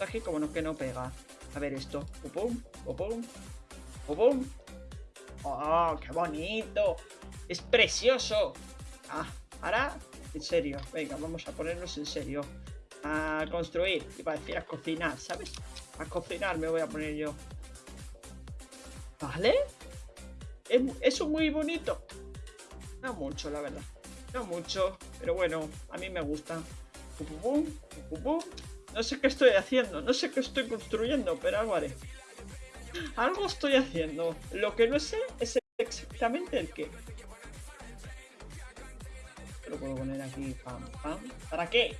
Aquí como no, que no pega. A ver esto. Pum, pum, pum, ¡Oh, qué bonito! ¡Es precioso! Ah, ahora, en serio. Venga, vamos a ponernos en serio. A construir. Iba a decir a cocinar, ¿sabes? A cocinar me voy a poner yo. ¿Vale? Es, muy bonito. No mucho, la verdad. No mucho, pero bueno, a mí me gusta. No sé qué estoy haciendo, no sé qué estoy construyendo, pero algo haré. Algo estoy haciendo. Lo que no sé es exactamente el qué. Lo puedo poner aquí, pam, pam. ¿Para qué?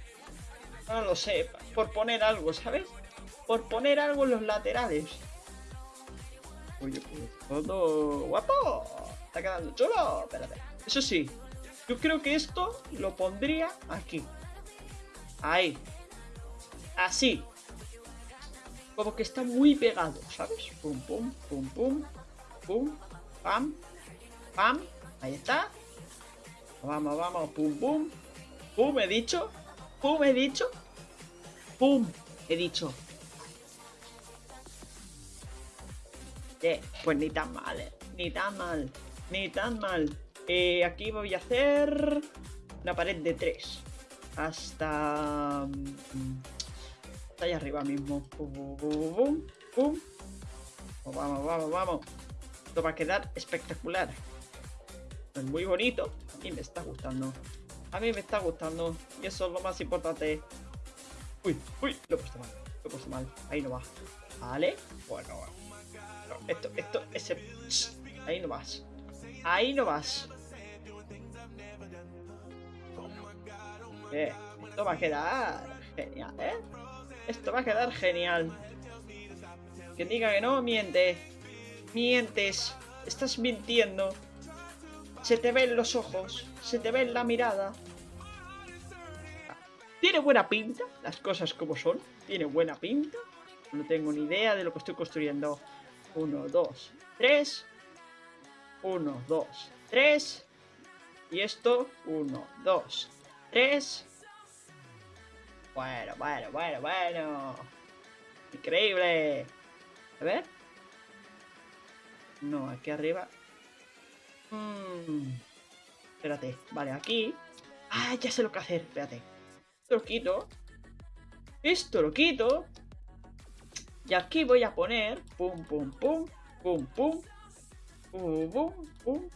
No lo sé, por poner algo, ¿sabes? Por poner algo en los laterales. Oye, pues todo guapo. Está quedando chulo. Espérate. Eso sí, yo creo que esto lo pondría aquí. Ahí. Así. Como que está muy pegado, ¿sabes? Pum, pum, pum, pum. Pum, pam, pam. Ahí está. Vamos, vamos. Pum, pum. Pum, he dicho. Pum, he dicho. Pum, he dicho. Eh, pues ni tan mal, eh. Ni tan mal. Ni tan mal. Eh, aquí voy a hacer una pared de tres. Hasta... Hasta ahí arriba mismo. Pum, pum, Vamos, vamos, vamos. Esto va a quedar espectacular. Es muy bonito. Mí me está gustando. A mí me está gustando. Y eso es lo más importante. Uy, uy, lo he puesto mal. Lo he puesto mal. Ahí no va. Vale. Bueno, esto, esto, ese... Ahí no vas. Ahí no vas. Eh, esto va a quedar genial, ¿eh? Esto va a quedar genial. Que diga que no, miente. Mientes. Estás mintiendo. Se te ven los ojos. Se te ve la mirada. Tiene buena pinta, las cosas como son. Tiene buena pinta. No tengo ni idea de lo que estoy construyendo. 1, 2, 3. 1, 2, 3. Y esto, 1, 2, 3. Bueno, bueno, bueno, bueno. Increíble. A ver. No, aquí arriba. Mm. Espérate. Vale, aquí. Ah, ya sé lo que hacer. Espérate. Esto lo quito. Esto lo quito. Y aquí voy a poner. Pum, pum, pum. Pum, pum. Pum, pum, pum.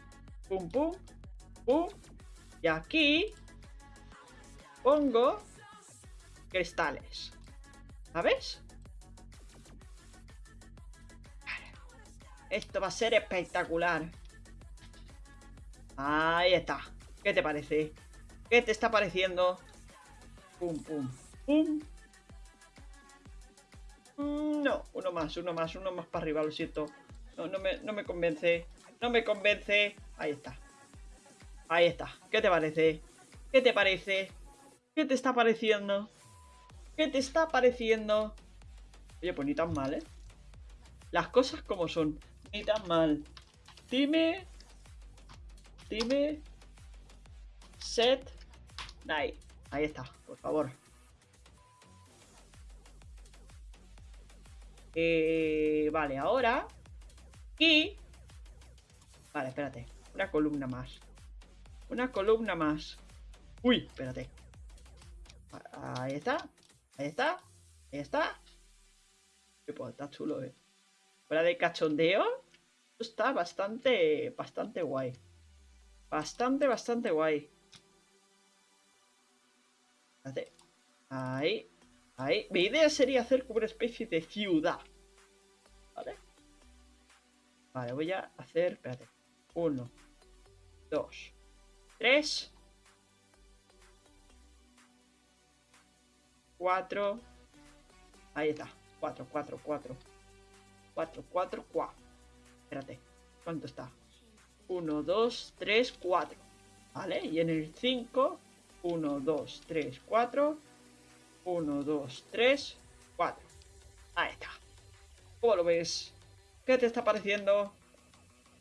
Pum, pum. Pum. Y aquí. Pongo cristales. ¿Sabes? Esto va a ser espectacular. Ahí está. ¿Qué te parece? ¿Qué te está pareciendo? Pum, pum, pum. Mm, no, uno más, uno más, uno más para arriba, lo siento. No, no me, no me convence. No me convence. Ahí está. Ahí está. ¿Qué te parece? ¿Qué te parece? ¿Qué te está pareciendo? ¿Qué te está pareciendo? Oye, pues ni tan mal, ¿eh? Las cosas como son. Ni tan mal. Dime. Dime. Set. Ahí. Ahí está, por favor. Eh, vale, ahora. Y... Vale, espérate. Una columna más. Una columna más. Uy, espérate. Ahí está. Ahí está. Ahí está. Pues está chulo, eh. Fuera de cachondeo. Está bastante, bastante guay. Bastante, bastante guay. Espérate. Ahí. Ahí. Mi idea sería hacer como una especie de ciudad. ¿Vale? Vale, voy a hacer... Espérate. Uno. Dos. Tres. Cuatro. Ahí está. Cuatro, cuatro, cuatro. Cuatro, cuatro, cuatro. Espérate. ¿Cuánto está? Uno, dos, tres, cuatro. ¿Vale? Y en el cinco... Uno, dos, tres, cuatro. 1, 2, 3, 4. Ahí está. ¿Cómo lo ves? ¿Qué te está pareciendo?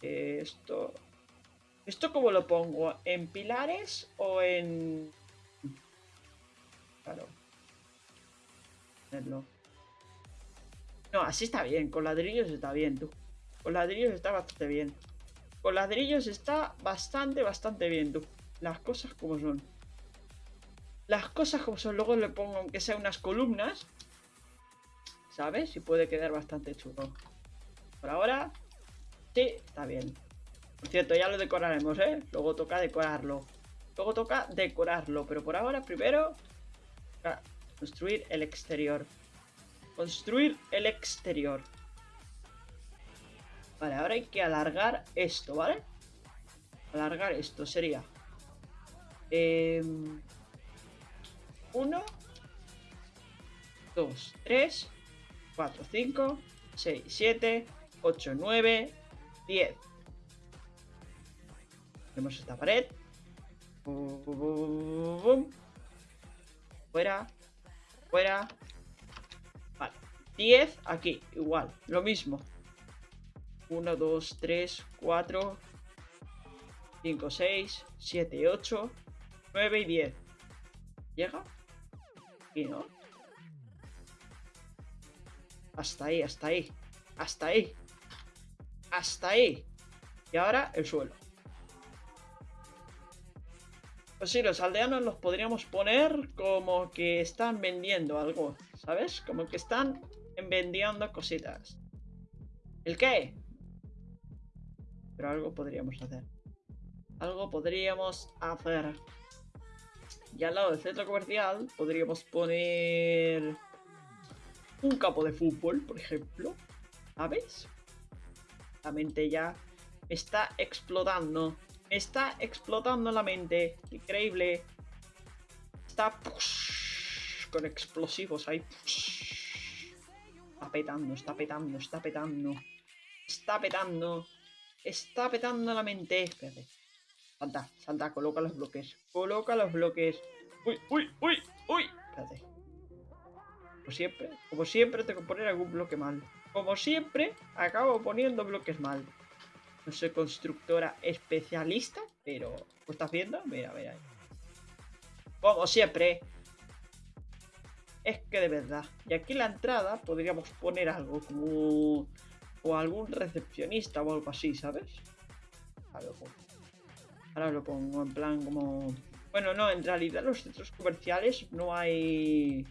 Esto... ¿Esto cómo lo pongo? ¿En pilares o en...? Claro. No, así está bien. Con ladrillos está bien, tú. Con ladrillos está bastante bien. Con ladrillos está bastante, bastante bien, tú. Las cosas como son. Las cosas como son. Luego le pongo, aunque sea unas columnas. ¿Sabes? Y puede quedar bastante chulo. Por ahora, sí, está bien. Por cierto, ya lo decoraremos, ¿eh? Luego toca decorarlo. Luego toca decorarlo. Pero por ahora, primero, construir el exterior. Construir el exterior. Vale, ahora hay que alargar esto, ¿vale? Alargar esto sería... Eh, uno, dos, tres, cuatro, cinco, seis, siete, ocho, nueve, diez. Tenemos esta pared. Fuera. Fuera. Vale. 10 aquí. Igual. Lo mismo. 1, 2, 3, 4, 5, 6, 7, 8, 9 y 10. ¿Llega? Y no. Hasta ahí, hasta ahí. Hasta ahí. Hasta ahí. Y ahora el suelo. Pues sí, los aldeanos los podríamos poner como que están vendiendo algo, ¿sabes? Como que están vendiendo cositas. ¿El qué? Pero algo podríamos hacer. Algo podríamos hacer. Y al lado del centro comercial podríamos poner un campo de fútbol, por ejemplo. ¿Sabes? La mente ya está explotando. Está explotando la mente. Increíble. Está con explosivos ahí. Está petando, está petando, está petando. Está petando. Está petando la mente. Espérate. Salta, salta, coloca los bloques. Coloca los bloques. Uy, uy, uy, uy. Espérate. Como siempre, como siempre tengo que poner algún bloque mal. Como siempre, acabo poniendo bloques mal. No soy constructora especialista, pero ¿lo estás viendo? Mira, mira. Como siempre. Es que de verdad. Y aquí en la entrada podríamos poner algo como... O algún recepcionista o algo así, ¿sabes? Ahora lo pongo. Ahora lo pongo en plan como... Bueno, no, en realidad los centros comerciales no hay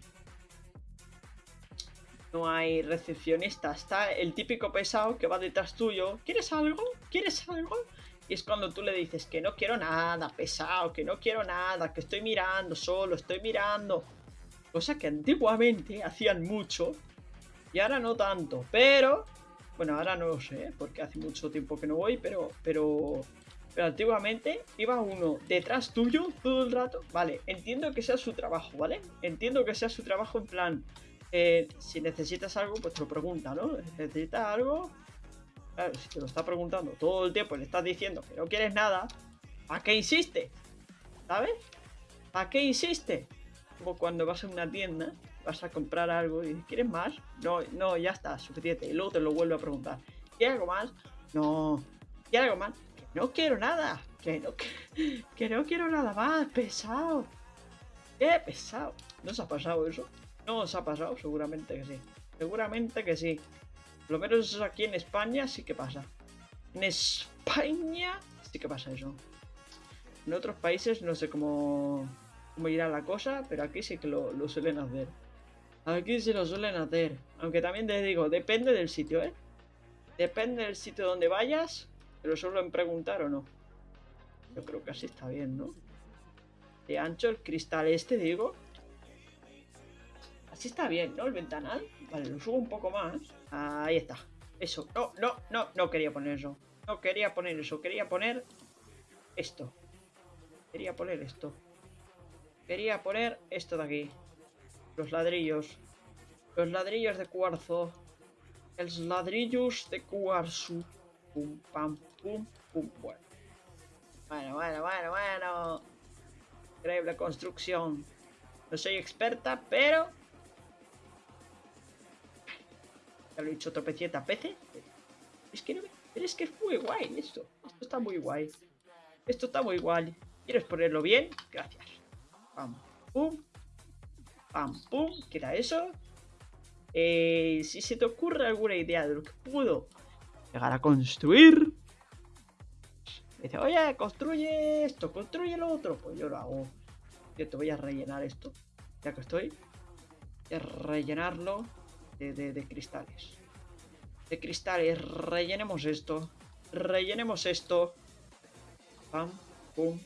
no hay recepcionista. Está el típico pesado que va detrás tuyo. ¿Quieres algo? ¿Quieres algo? Y es cuando tú le dices que no quiero nada, pesado, que no quiero nada, que estoy mirando solo, estoy mirando. Cosa que antiguamente hacían mucho y ahora no tanto. Pero, bueno, ahora no lo sé, porque hace mucho tiempo que no voy, pero, pero, pero antiguamente iba uno detrás tuyo todo el rato. Vale, entiendo que sea su trabajo, ¿vale? Entiendo que sea su trabajo en plan, eh, si necesitas algo, pues te lo pregunta, ¿no? ¿Necesitas algo? Claro, si te lo está preguntando todo el tiempo y le estás diciendo que no quieres nada, ¿a qué insiste? ¿Sabes? ¿A qué insiste? Como cuando vas a una tienda, vas a comprar algo y dices, ¿quieres más? No, no, ya está, suficiente. Y luego te lo vuelve a preguntar. ¿Quieres algo más? No. ¿Quieres algo más? Que no quiero nada. Que no, que, no quiero nada más. Pesado. ¿Qué pesado? ¿No se ha pasado eso? No os ha pasado, seguramente que sí. Seguramente que sí. Por lo menos aquí en España sí que pasa. En España sí que pasa eso. En otros países no sé cómo, cómo irá la cosa, pero aquí sí que lo, suelen hacer. Aquí sí lo suelen hacer. Aunque también te digo, depende del sitio, ¿eh? Depende del sitio donde vayas, te lo suelen preguntar o no. Yo creo que así está bien, ¿no? De ancho el cristal este, digo. Está bien, ¿no? El ventanal. Vale, lo subo un poco más. Ahí está. Eso. No, no, no, no quería poner eso. No quería poner eso. Quería poner esto. Quería poner esto. Quería poner esto de aquí. Los ladrillos. Los ladrillos de cuarzo. Los ladrillos de cuarzo. Pum, pam, pum, pum. Bueno. Bueno, bueno, bueno, bueno. Increíble construcción. No soy experta, pero Ya lo he dicho tropecientas veces. Es que no es que es muy guay esto. Esto está muy guay. Esto está muy guay. ¿Quieres ponerlo bien? Gracias. Pam, pum. Pam, pum. ¿Qué era eso? Eh, si se te ocurre alguna idea de lo que puedo llegar a construir, dice, oye, construye esto, construye lo otro, pues yo lo hago. Yo te voy a rellenar esto, ya que estoy. Voy a rellenarlo de, de, de cristales. De cristales, rellenemos esto. Rellenemos esto. Pam, pum,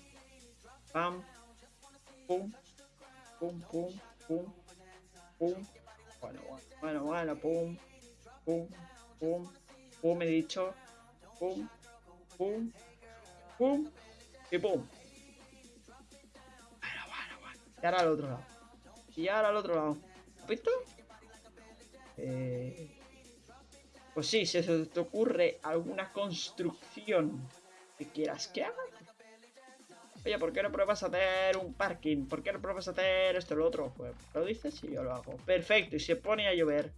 pam, pum, pum, pum, pum, pum. Bueno, bueno, bueno, pum, pum, pum, pum, he dicho. Pum, pum, pum y pum. Bueno, bueno, bueno. Y ahora al otro lado. Y ahora al otro lado. ¿Has visto? Eh... Pues sí, si se te ocurre alguna construcción que quieras que haga. Oye, ¿por qué no pruebas a hacer un parking? ¿Por qué no pruebas a hacer esto o lo otro? Pues lo dices y yo lo hago. Perfecto, y se pone a llover.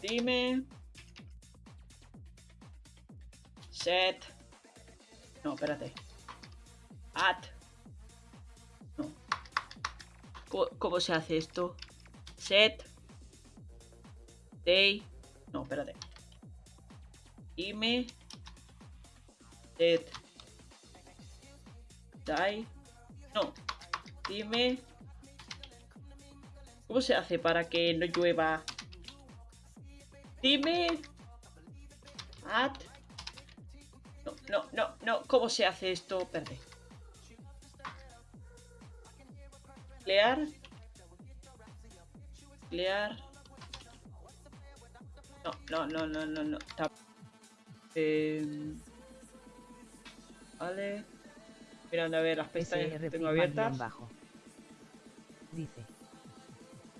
Dime. Set. No, espérate. At. No. ¿Cómo, cómo se hace esto? Set. Day. No, espérate. Dime. Set. Die. No. Dime. ¿Cómo se hace para que no llueva? Dime. At. No, no, no, no. ¿Cómo se hace esto? Perdé. Clear. Clear. No, no, no, no, no, no. Eh, vale. Mirando a ver las pestañas que tengo abiertas. Bajo. Dice.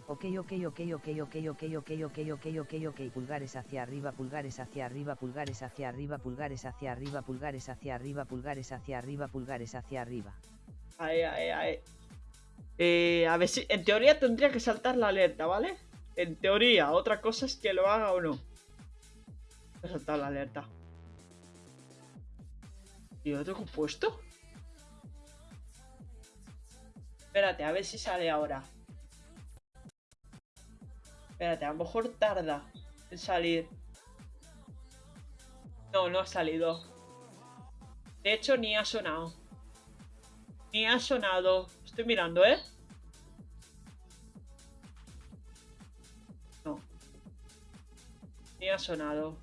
Ok, ok, ok, ok, ok, ok, ok, ok, ok, ok, ok, pulgares hacia arriba, pulgares hacia arriba, pulgares hacia arriba, pulgares hacia arriba, pulgares hacia arriba, pulgares hacia arriba, pulgares hacia arriba. Ahí, ahí, ahí. Eh, a ver si, en teoría tendría que saltar la alerta, ¿vale? En teoría, otra cosa es que lo haga o no. Voy a saltar la alerta. ¿Y lo tengo puesto? Espérate, a ver si sale ahora. Espérate, a lo mejor tarda en salir. No, no ha salido. De hecho, ni ha sonado. Ni ha sonado. Estoy mirando, ¿eh? No. Ni ha sonado.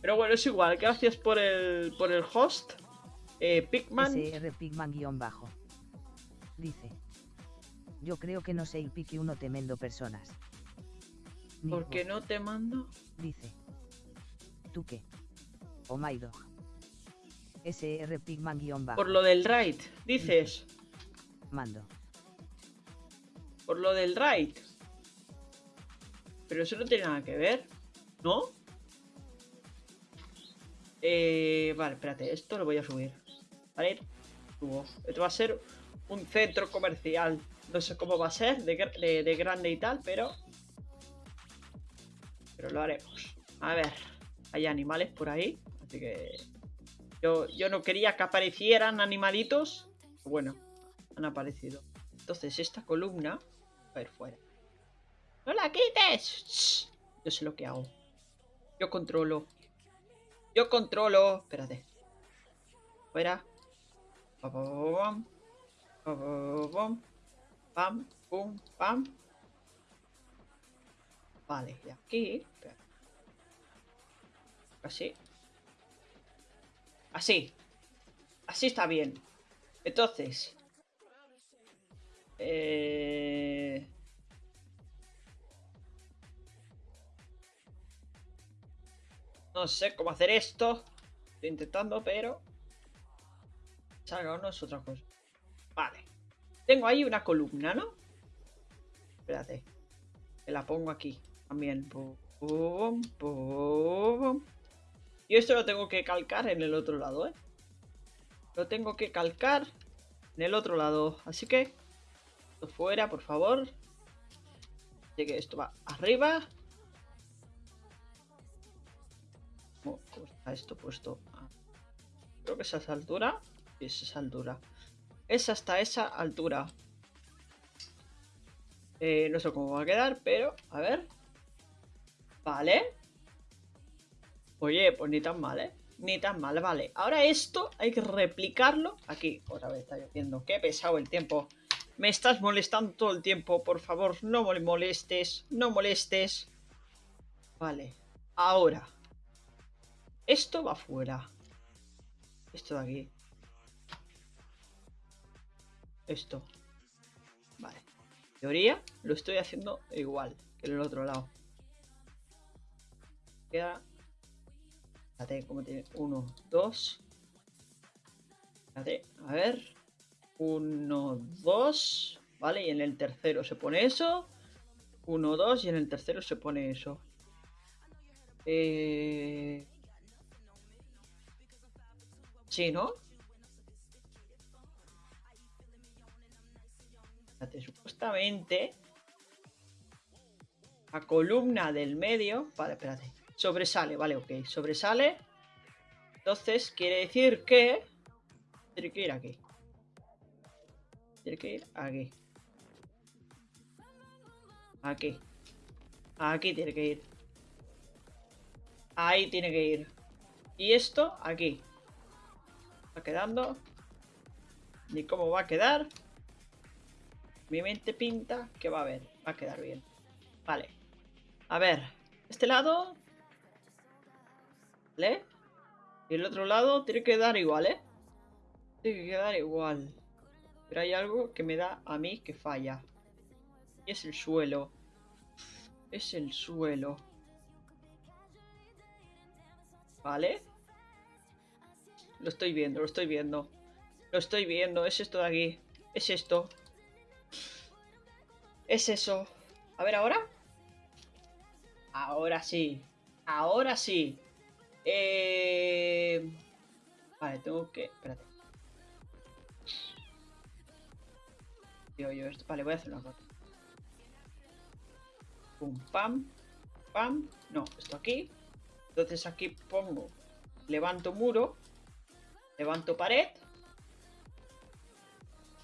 Pero bueno, es igual. Gracias por el, por el host. Eh, Pigman. SR Pigman guion bajo. Dice. Yo creo que no sé el pique uno temendo personas. ¿Por qué no te mando? Dice. ¿Tú qué? Oh my dog. SR Pigman guion bajo. Por lo del raid, dices. Mando. Por lo del raid. Pero eso no tiene nada que ver, ¿no? Eh, vale, espérate, esto lo voy a subir. Vale. Esto va a ser un centro comercial. No sé cómo va a ser, de, de, de grande y tal, pero... Pero lo haremos. A ver, hay animales por ahí, así que... Yo, yo no quería que aparecieran animalitos. Bueno, han aparecido. Entonces esta columna va a ir fuera. ¡No la quites! Yo sé lo que hago. Yo controlo. Yo controlo. Espérate. Fuera. Pam, pam, pum, pam. Vale, y aquí. Así. Así. Así está bien. Entonces. Eh... No sé cómo hacer esto. Estoy intentando, pero... Salga no es otra cosa. Vale. Tengo ahí una columna, ¿no? Espérate. Que la pongo aquí. También. Y esto lo tengo que calcar en el otro lado, ¿eh? Lo tengo que calcar en el otro lado. Así que... Fuera, por favor. Que esto va arriba. ¿Cómo, está esto puesto? Ah, creo que es a esa altura. es esa altura. Es hasta esa altura. Eh, no sé cómo va a quedar, pero a ver. Vale. Oye, pues ni tan mal, ¿eh? Ni tan mal, vale. Ahora esto hay que replicarlo aquí. Otra vez está lloviendo. Qué pesado el tiempo. Me estás molestando todo el tiempo. Por favor, no molestes. No molestes. Vale. Ahora. Esto va fuera. Esto de aquí. Esto. Vale. Teoría, lo estoy haciendo igual que en el otro lado. Queda. Fíjate cómo tiene. Uno, dos. Fíjate, a ver. Uno, dos. Vale, y en el tercero se pone eso. Uno, dos, y en el tercero se pone eso. Eh... Sí, ¿no? supuestamente la columna del medio, vale, espérate, sobresale, vale, ok, sobresale. Entonces quiere decir que tiene que ir aquí. Tiene que ir aquí. Aquí. Aquí tiene que ir. Ahí tiene que ir. Y esto aquí. Va quedando. Ni cómo va a quedar. Mi mente pinta que va a ver, va a quedar bien. Vale. A ver, este lado... ¿Vale? Y el otro lado tiene que dar igual, ¿eh? Tiene que quedar igual. Pero hay algo que me da a mí que falla. Y es el suelo. Es el suelo. ¿Vale? Lo estoy viendo, lo estoy viendo. Lo estoy viendo, es esto de aquí. Es esto. Es eso. A ver, ¿ahora? Ahora sí. Ahora sí. Eh... Vale, tengo que... Espérate. Digo yo esto. Vale, voy a hacer una cosa. Pum, pam. Pam. No, esto aquí. Entonces aquí pongo... Levanto muro. Levanto pared.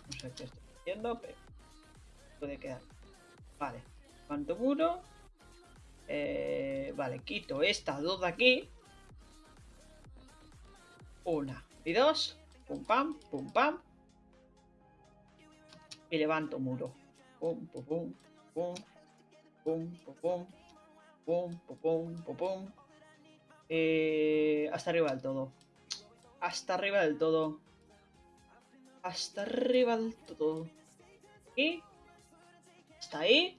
No sé qué estoy haciendo, pero... Puede quedar. Vale. Cuánto muro. Eh, vale, quito estas dos de aquí. Una y dos. Pum pam, pum pam. Y levanto muro. Pum, pum, pum, pum. Pum, pum, pum. Pum, pum, pum. Eh, hasta arriba del todo. Hasta arriba del todo. Hasta arriba del todo. Y ¿Está ahí?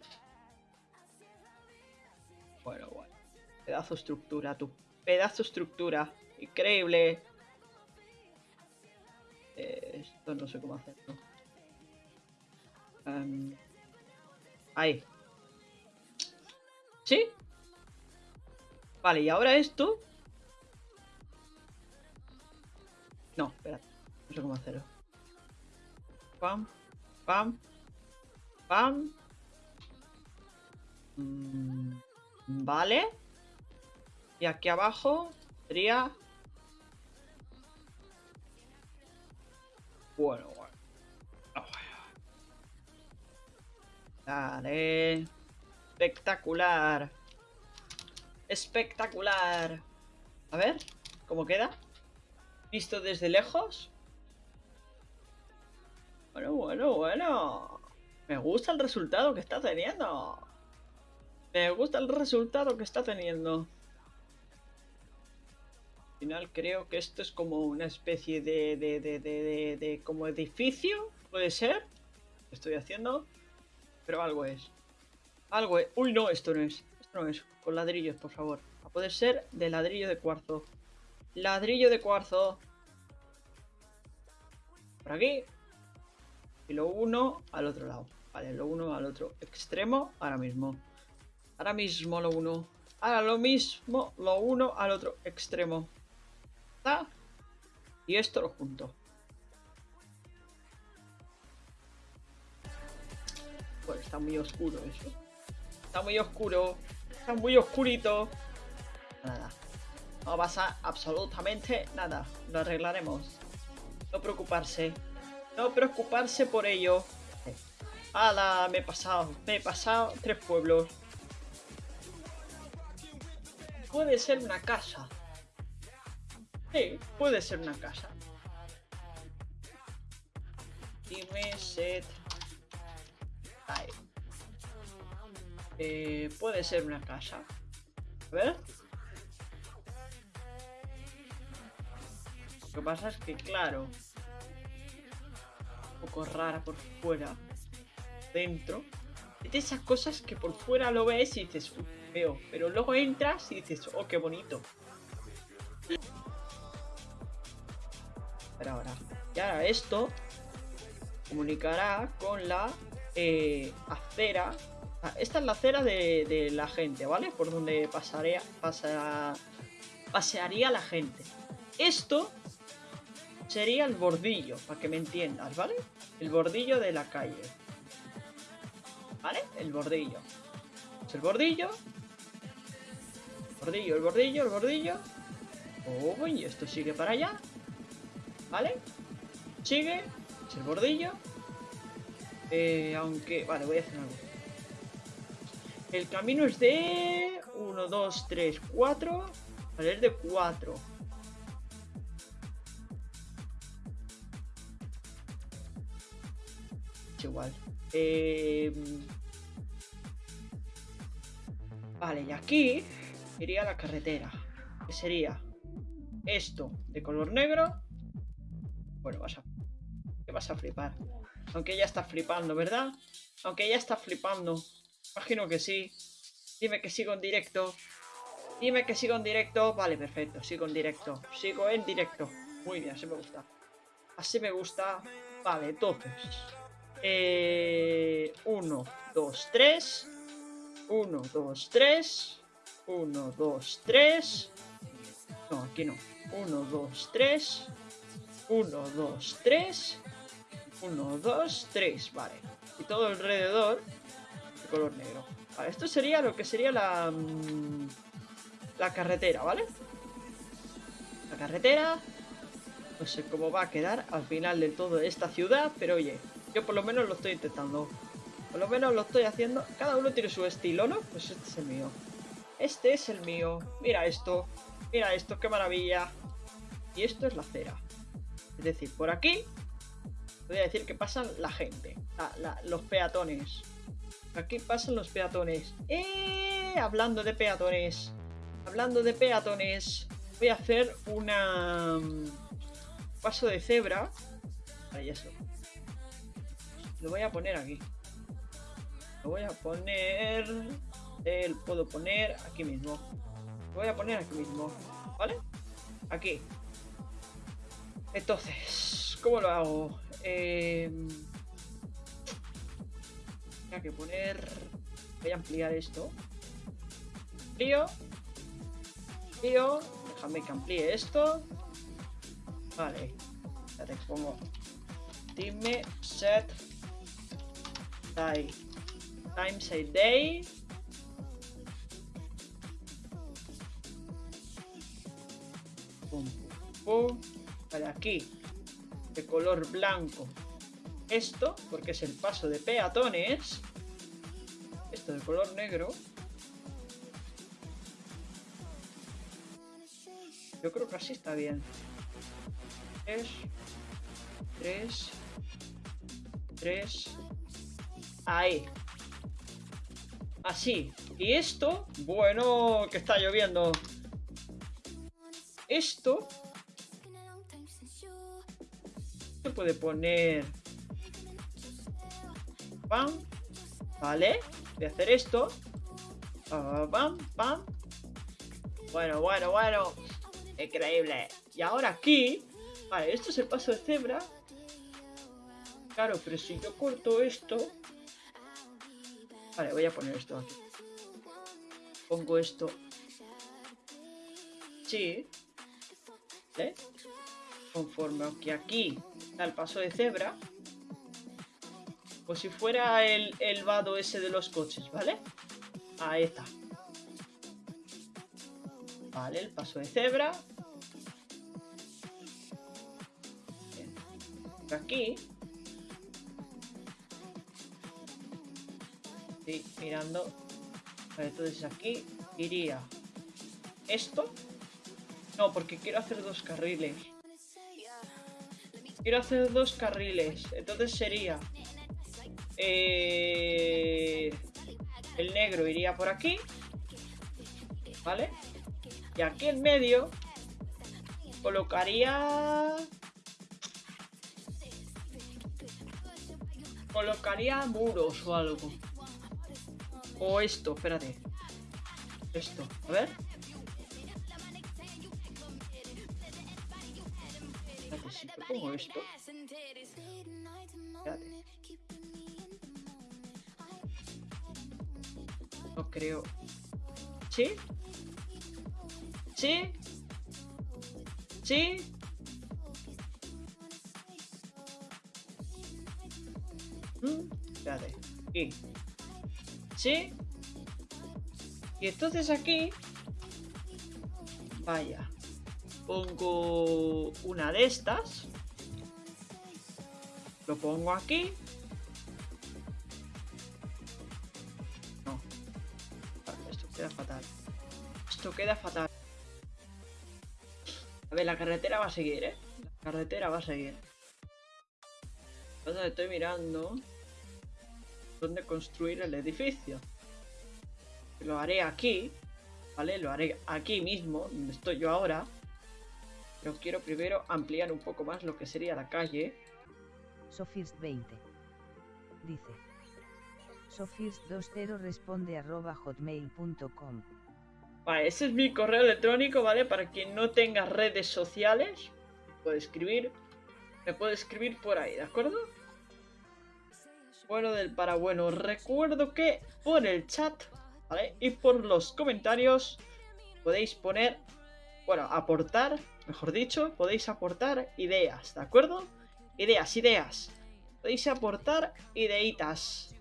Bueno, bueno. Pedazo estructura, tu pedazo estructura. Increíble. Eh, esto no sé cómo hacerlo. Um, ahí. ¿Sí? Vale, y ahora esto... No, espera. No sé cómo hacerlo. Pam, pam, pam. Mm, vale. Y aquí abajo sería... Bueno, Vale. Espectacular. Espectacular. A ver, ¿cómo queda? Visto desde lejos. Bueno, bueno, bueno. Me gusta el resultado que está teniendo. Me gusta el resultado que está teniendo. Al final creo que esto es como una especie de, de, de, de, de como edificio, puede ser. Estoy haciendo, pero algo es. Algo es. Uy, no, esto no es. Esto no es. Con ladrillos, por favor. A poder ser de ladrillo de cuarzo. Ladrillo de cuarzo. Por aquí. Y lo uno al otro lado. Vale, lo uno al otro extremo ahora mismo. Ahora mismo lo uno. Ahora lo mismo, lo uno al otro extremo. ¿Está? Y esto lo junto. Está muy oscuro eso. Está muy oscuro. Está muy oscurito. Nada. No pasa absolutamente nada. Lo arreglaremos. No preocuparse. No preocuparse por ello. ¡Hala! Me he pasado. Me he pasado tres pueblos. Puede ser una casa. Sí, puede ser una casa. Dime set. Eh, puede ser una casa. A ver. Lo que pasa es que, claro, un poco rara por fuera, dentro. De esas cosas que por fuera lo ves y dices, "Uy, feo, pero luego entras y dices, oh, qué bonito. Pero ahora, y ahora esto comunicará con la eh, acera. Esta es la acera de, de la gente, ¿vale? Por donde pasaría, pasa, pasearía la gente. Esto sería el bordillo, para que me entiendas, ¿vale? El bordillo de la calle. ¿Vale? El bordillo. Es el bordillo. Bordillo, el bordillo, el bordillo. Oh, esto sigue para allá. ¿Vale? Sigue. Es el bordillo. Eh, aunque... Vale, voy a hacer algo. El camino es de... 1, 2, 3, 4. Vale, es de 4. Es igual. Eh... Vale, y aquí iría la carretera. Que sería esto de color negro. Bueno, vas a... ¿Qué vas a flipar? Aunque ya está flipando, ¿verdad? Aunque ya está flipando. Imagino que sí. Dime que sigo en directo. Dime que sigo en directo. Vale, perfecto. Sigo en directo. Sigo en directo. Muy bien, así me gusta. Así me gusta. Vale, entonces. Eh, 1, 2, 3. 1, 2, 3. 1, 2, 3. No, aquí no. 1, 2, 3. 1, 2, 3. 1, 2, 3. Vale. Y todo alrededor de color negro. Vale, esto sería lo que sería la... mm, La carretera, ¿vale? La carretera. No sé cómo va a quedar al final de todo esta ciudad, pero oye, yo por lo menos lo estoy intentando. Por lo menos lo estoy haciendo. Cada uno tiene su estilo, ¿no? Pues este es el mío. Este es el mío. Mira esto. Mira esto, qué maravilla. Y esto es la acera. Es decir, por aquí voy a decir que pasan la gente. la- la- los peatones. Aquí pasan los peatones. ¡Eh! Hablando de peatones. Hablando de peatones. Voy a hacer una... mm, Paso de cebra. Ahí eso. Lo voy a poner aquí. Lo voy a poner... eh, puedo poner aquí mismo. Lo voy a poner aquí mismo. ¿Vale? Aquí. Entonces, ¿cómo lo hago? Eh... Que poner... Voy a ampliar esto. Amplío. Amplío. Déjame que amplíe esto. Vale. Ya te pongo. Dime set time. Times a day. Pum, pum, pum. Vale, aquí. De color blanco. Esto, porque es el paso de peatones. Esto de color negro. Yo creo que así está bien. 3, 3, 3. Ahí. Así. Y esto, bueno, que está lloviendo. Esto puede poner. Pam. Vale. Voy a hacer esto. Pam, pam. Bueno, bueno, bueno. Increíble. Y ahora aquí. Vale, esto es el paso de cebra. Claro, pero si yo corto esto. Vale, voy a poner esto aquí. Pongo esto. Sí. ¿Vale? Conforme que aquí el paso de cebra. Como si fuera el, el vado ese de los coches, ¿vale? Ahí está. Vale, el paso de cebra. Aquí. Mirando. Entonces aquí iría esto. No, porque quiero hacer dos carriles. Quiero hacer dos carriles. Entonces sería... eh, el negro iría por aquí. ¿Vale? Y aquí en medio colocaría... Colocaría muros o algo. O esto, espérate. Esto, a ver. Pongo esto. No creo. ¿Sí? ¿Sí? ¿Sí? Mm, Espérate. Aquí. ¿Sí? Y entonces aquí... Vaya. Pongo una de estas. Lo pongo aquí. No. Esto queda fatal. Esto queda fatal. A ver, la carretera va a seguir, ¿eh? La carretera va a seguir. Entonces estoy mirando dónde construir el edificio. Lo haré aquí, ¿vale? Lo haré aquí mismo, donde estoy yo ahora. Pero quiero primero ampliar un poco más lo que sería la calle. Sofirst20. Dice. Sofirst20 responde arroba hotmail.com. Vale, ese es mi correo electrónico, ¿vale? Para quien no tenga redes sociales, puede escribir. Me puede escribir por ahí, ¿de acuerdo? Bueno del para bueno. Recuerdo que por el chat, ¿vale? Y por los comentarios podéis poner, bueno, aportar, mejor dicho, podéis aportar ideas, ¿de acuerdo? Ideas, ideas. Podéis aportar ideitas.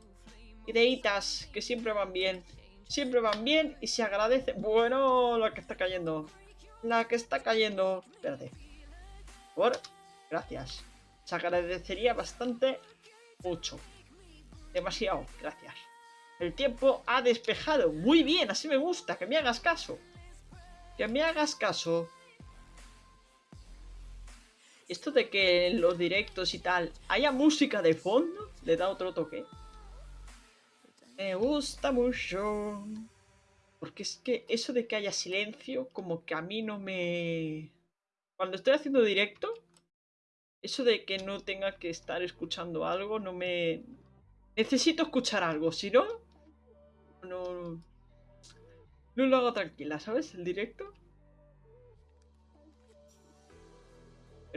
Ideitas que siempre van bien. Siempre van bien y se agradece. Bueno, la que está cayendo. La que está cayendo. Espérate. Por. Gracias. Se agradecería bastante mucho. Demasiado. Gracias. El tiempo ha despejado. Muy bien, así me gusta. Que me hagas caso. Que me hagas caso. Esto de que en los directos y tal haya música de fondo, le da otro toque. Me gusta mucho. Porque es que eso de que haya silencio, como que a mí no me... Cuando estoy haciendo directo, eso de que no tenga que estar escuchando algo, no me... Necesito escuchar algo, si no... No... No lo hago tranquila, ¿sabes? El directo.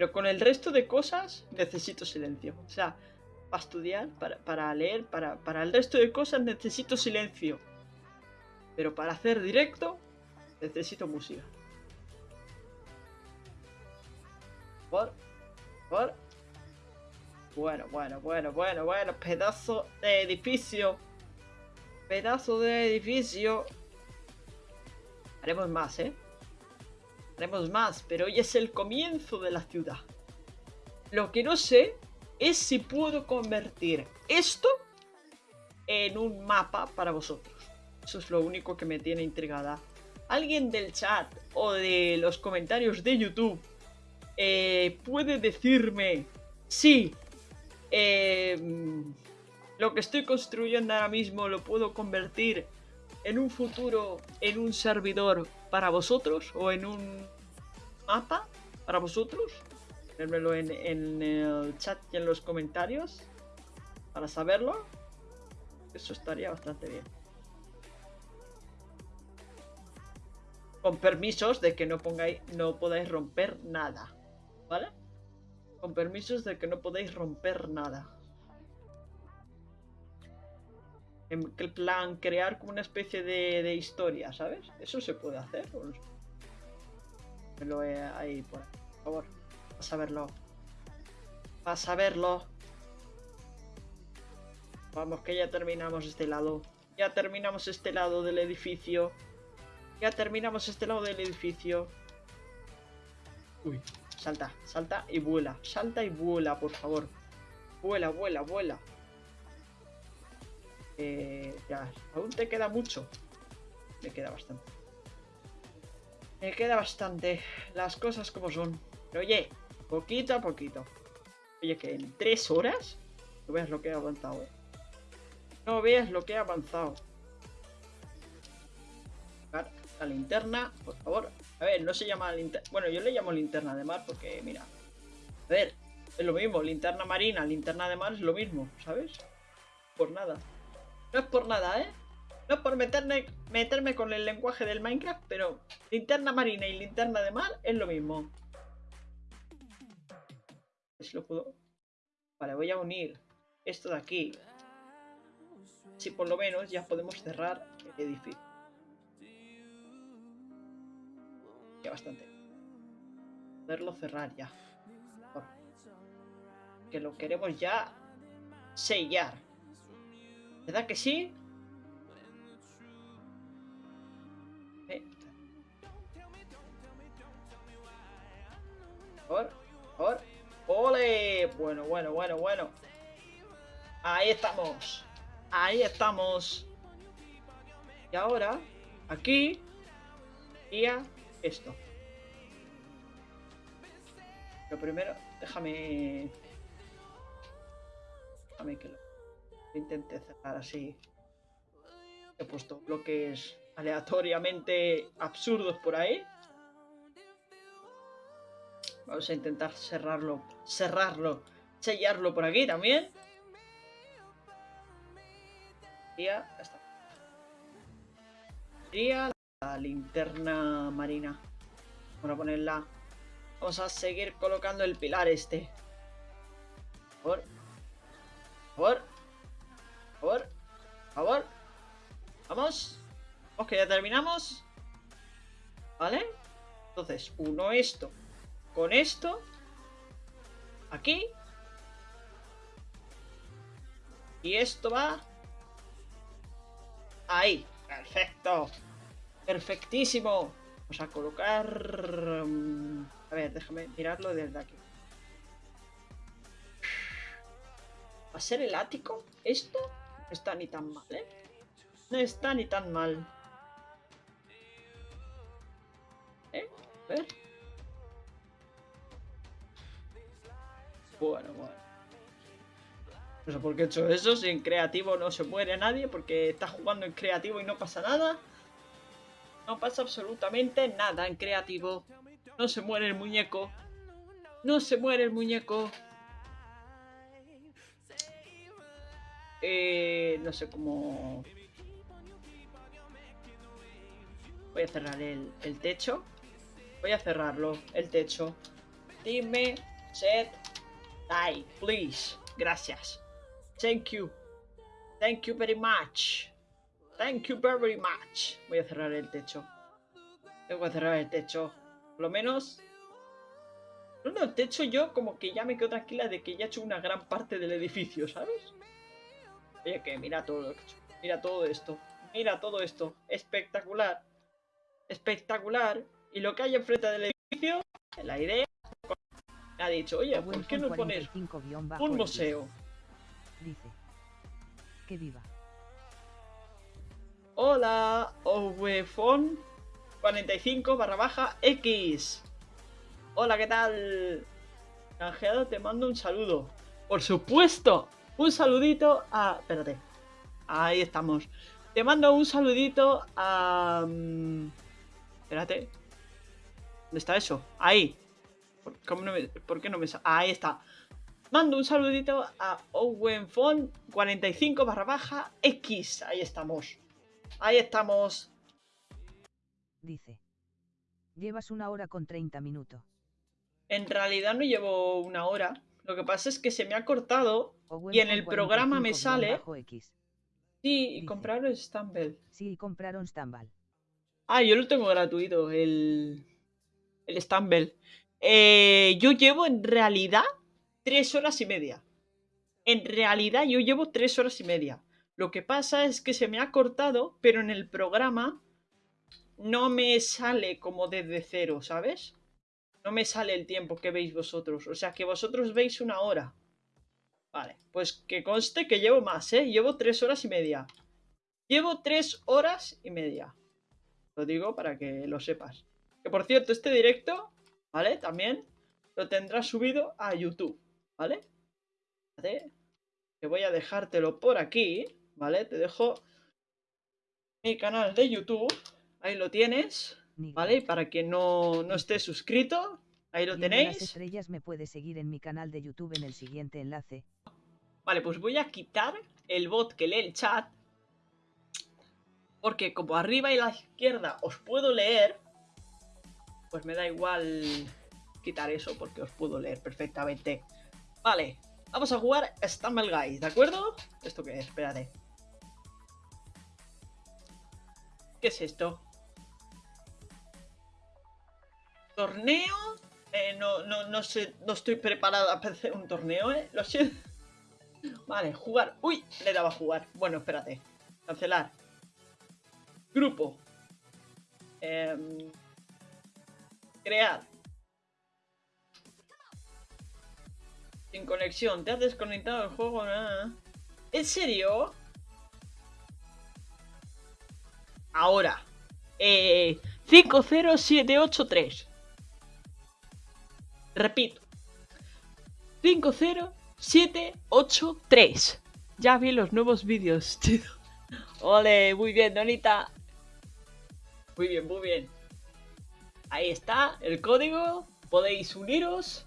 Pero con el resto de cosas necesito silencio. O sea, para estudiar, para, para leer, para, para, el resto de cosas necesito silencio. Pero para hacer directo necesito música. Por, por. Bueno, bueno, bueno, bueno, bueno. Pedazo de edificio. Pedazo de edificio. Haremos más, ¿eh? Haremos más, pero hoy es el comienzo de la ciudad. Lo que no sé es si puedo convertir esto en un mapa para vosotros. Eso es lo único que me tiene intrigada. Alguien del chat o de los comentarios de YouTube eh, puede decirme si eh, lo que estoy construyendo ahora mismo lo puedo convertir en un futuro en un servidor para vosotros o en un mapa para vosotros. Ponérmelo en, en el chat y en los comentarios para saberlo. Eso estaría bastante bien. Con permisos de que no pongáis, no podáis romper nada. ¿Vale? Con permisos de que no podéis romper nada. En plan, crear como una especie de, de historia, ¿sabes? Eso se puede hacer. ¿o no? Me lo he ahí por, ahí, por favor. Vas a verlo. Vas a verlo. Vamos, que ya terminamos este lado. Ya terminamos este lado del edificio. Ya terminamos este lado del edificio. Uy, salta, salta y vuela. Salta y vuela, por favor. Vuela, vuela, vuela. Ya, aún te queda mucho. Me queda bastante. Me queda bastante. Las cosas como son. Oye, poquito a poquito. Oye, que en tres horas no veas lo que he avanzado. eh. No veas lo que he avanzado. La linterna, por favor. A ver, no se llama linterna. Bueno, yo le llamo linterna de mar porque, mira. A ver, es lo mismo. Linterna marina, linterna de mar es lo mismo, ¿sabes? Por nada. No es por nada, ¿eh? No es por meterme, meterme con el lenguaje del Minecraft, pero linterna marina y linterna de mar es lo mismo. Si lo puedo. Vale, voy a unir esto de aquí. Si por lo menos ya podemos cerrar el edificio. Ya bastante. Poderlo cerrar ya. Que lo queremos ya sellar. ¿Verdad que sí? Eh, Por, por. ¡Ole! Bueno, bueno, bueno, bueno. Ahí estamos. Ahí estamos. Y ahora, aquí, iría esto. Lo primero, déjame... Déjame que lo intente cerrar así. He puesto bloques aleatoriamente absurdos por ahí. Vamos a intentar cerrarlo, cerrarlo, sellarlo por aquí también. Y ya está. Sería la linterna marina. Vamos a ponerla. Vamos a seguir colocando el pilar este. Por favor. Por favor. Favor. Vamos. Vamos que ya terminamos. ¿Vale? Entonces, uno esto con esto. Aquí. Y esto va. Ahí. Perfecto. Perfectísimo. Vamos a colocar... mm, A ver, déjame mirarlo desde aquí. ¿Va a ser el ático? ¿Esto? No está ni tan mal, ¿eh? No está ni tan mal. ¿Eh? A ver. Bueno, bueno. No sé por qué he hecho eso, si en creativo no se muere nadie, porque está jugando en creativo y no pasa nada. No pasa absolutamente nada en creativo. No se muere el muñeco. No se muere el muñeco. Eh, no sé cómo... Voy a cerrar el, techo. Voy a cerrarlo, el techo. Dime, set, die, please. Gracias. Thank you. Thank you very much. Thank you very much. Voy a cerrar el techo. Tengo que cerrar el techo. Por lo menos. No, no, el techo yo como que ya me quedo tranquila de que ya he hecho una gran parte del edificio, ¿sabes? Oye, que mira todo. Mira todo esto. Mira todo esto. Espectacular. Espectacular. Y lo que hay enfrente del edificio, la idea, ha dicho, oye, ¿por qué no pones un museo? Dice. Que viva. Hola, Ovefon 45 barra baja X. Hola, ¿qué tal? Canjeado, te mando un saludo. Por supuesto, un saludito a... Espérate. Ahí estamos. Te mando un saludito a... mm, Espérate. ¿Dónde está eso? Ahí. ¿Por, cómo no me- por qué no me... Ahí está. Mando un saludito a Owenfon 45 barra baja X. Ahí estamos. Ahí estamos. Dice. Llevas una hora con 30 minutos. En realidad no llevo una hora. Lo que pasa es que se me ha cortado. Y en el programa me sale- X. Sí, y compraron Stumble. Sí, compraron Stambal. Ah, yo lo tengo gratuito, el. El Stumble. Eh, yo llevo en realidad tres horas y media. En realidad yo llevo tres horas y media. Lo que pasa es que se me ha cortado, pero en el programa no me sale como desde cero, ¿sabes? No me sale el tiempo que veis vosotros. O sea que vosotros veis una hora. Vale, pues que conste que llevo más, ¿eh? Llevo tres horas y media. Llevo tres horas y media. Lo digo para que lo sepas. Que por cierto, este directo, ¿vale? También lo tendrás subido a YouTube, ¿vale? ¿Vale? Que voy a dejártelo por aquí, ¿vale? Te dejo mi canal de YouTube. Ahí lo tienes, ¿vale? Para quien no, no esté suscrito, ahí lo tenéis. Las estrellas me puede seguir en mi canal de YouTube en el siguiente enlace. Vale, pues voy a quitar el bot que lee el chat. Porque como arriba y a la izquierda os puedo leer, pues me da igual quitar eso porque os puedo leer perfectamente. Vale, vamos a jugar Stumble Guys, ¿de acuerdo? ¿Esto qué es? Espérate. ¿Qué es esto? ¿Torneo? Eh, no, no, no sé, no estoy preparado para hacer un torneo, ¿eh? Lo siento. Vale, jugar. ¡Uy! Le daba a jugar. Bueno, espérate. Cancelar. Grupo. Em, crear. Sin conexión. Te has desconectado del juego. Nada. ¿En serio? Ahora. Eh, 50783. Repito. 50783. Ya vi los nuevos vídeos, tío. Ole, muy bien, Donita. Muy bien, muy bien. Ahí está el código. Podéis uniros.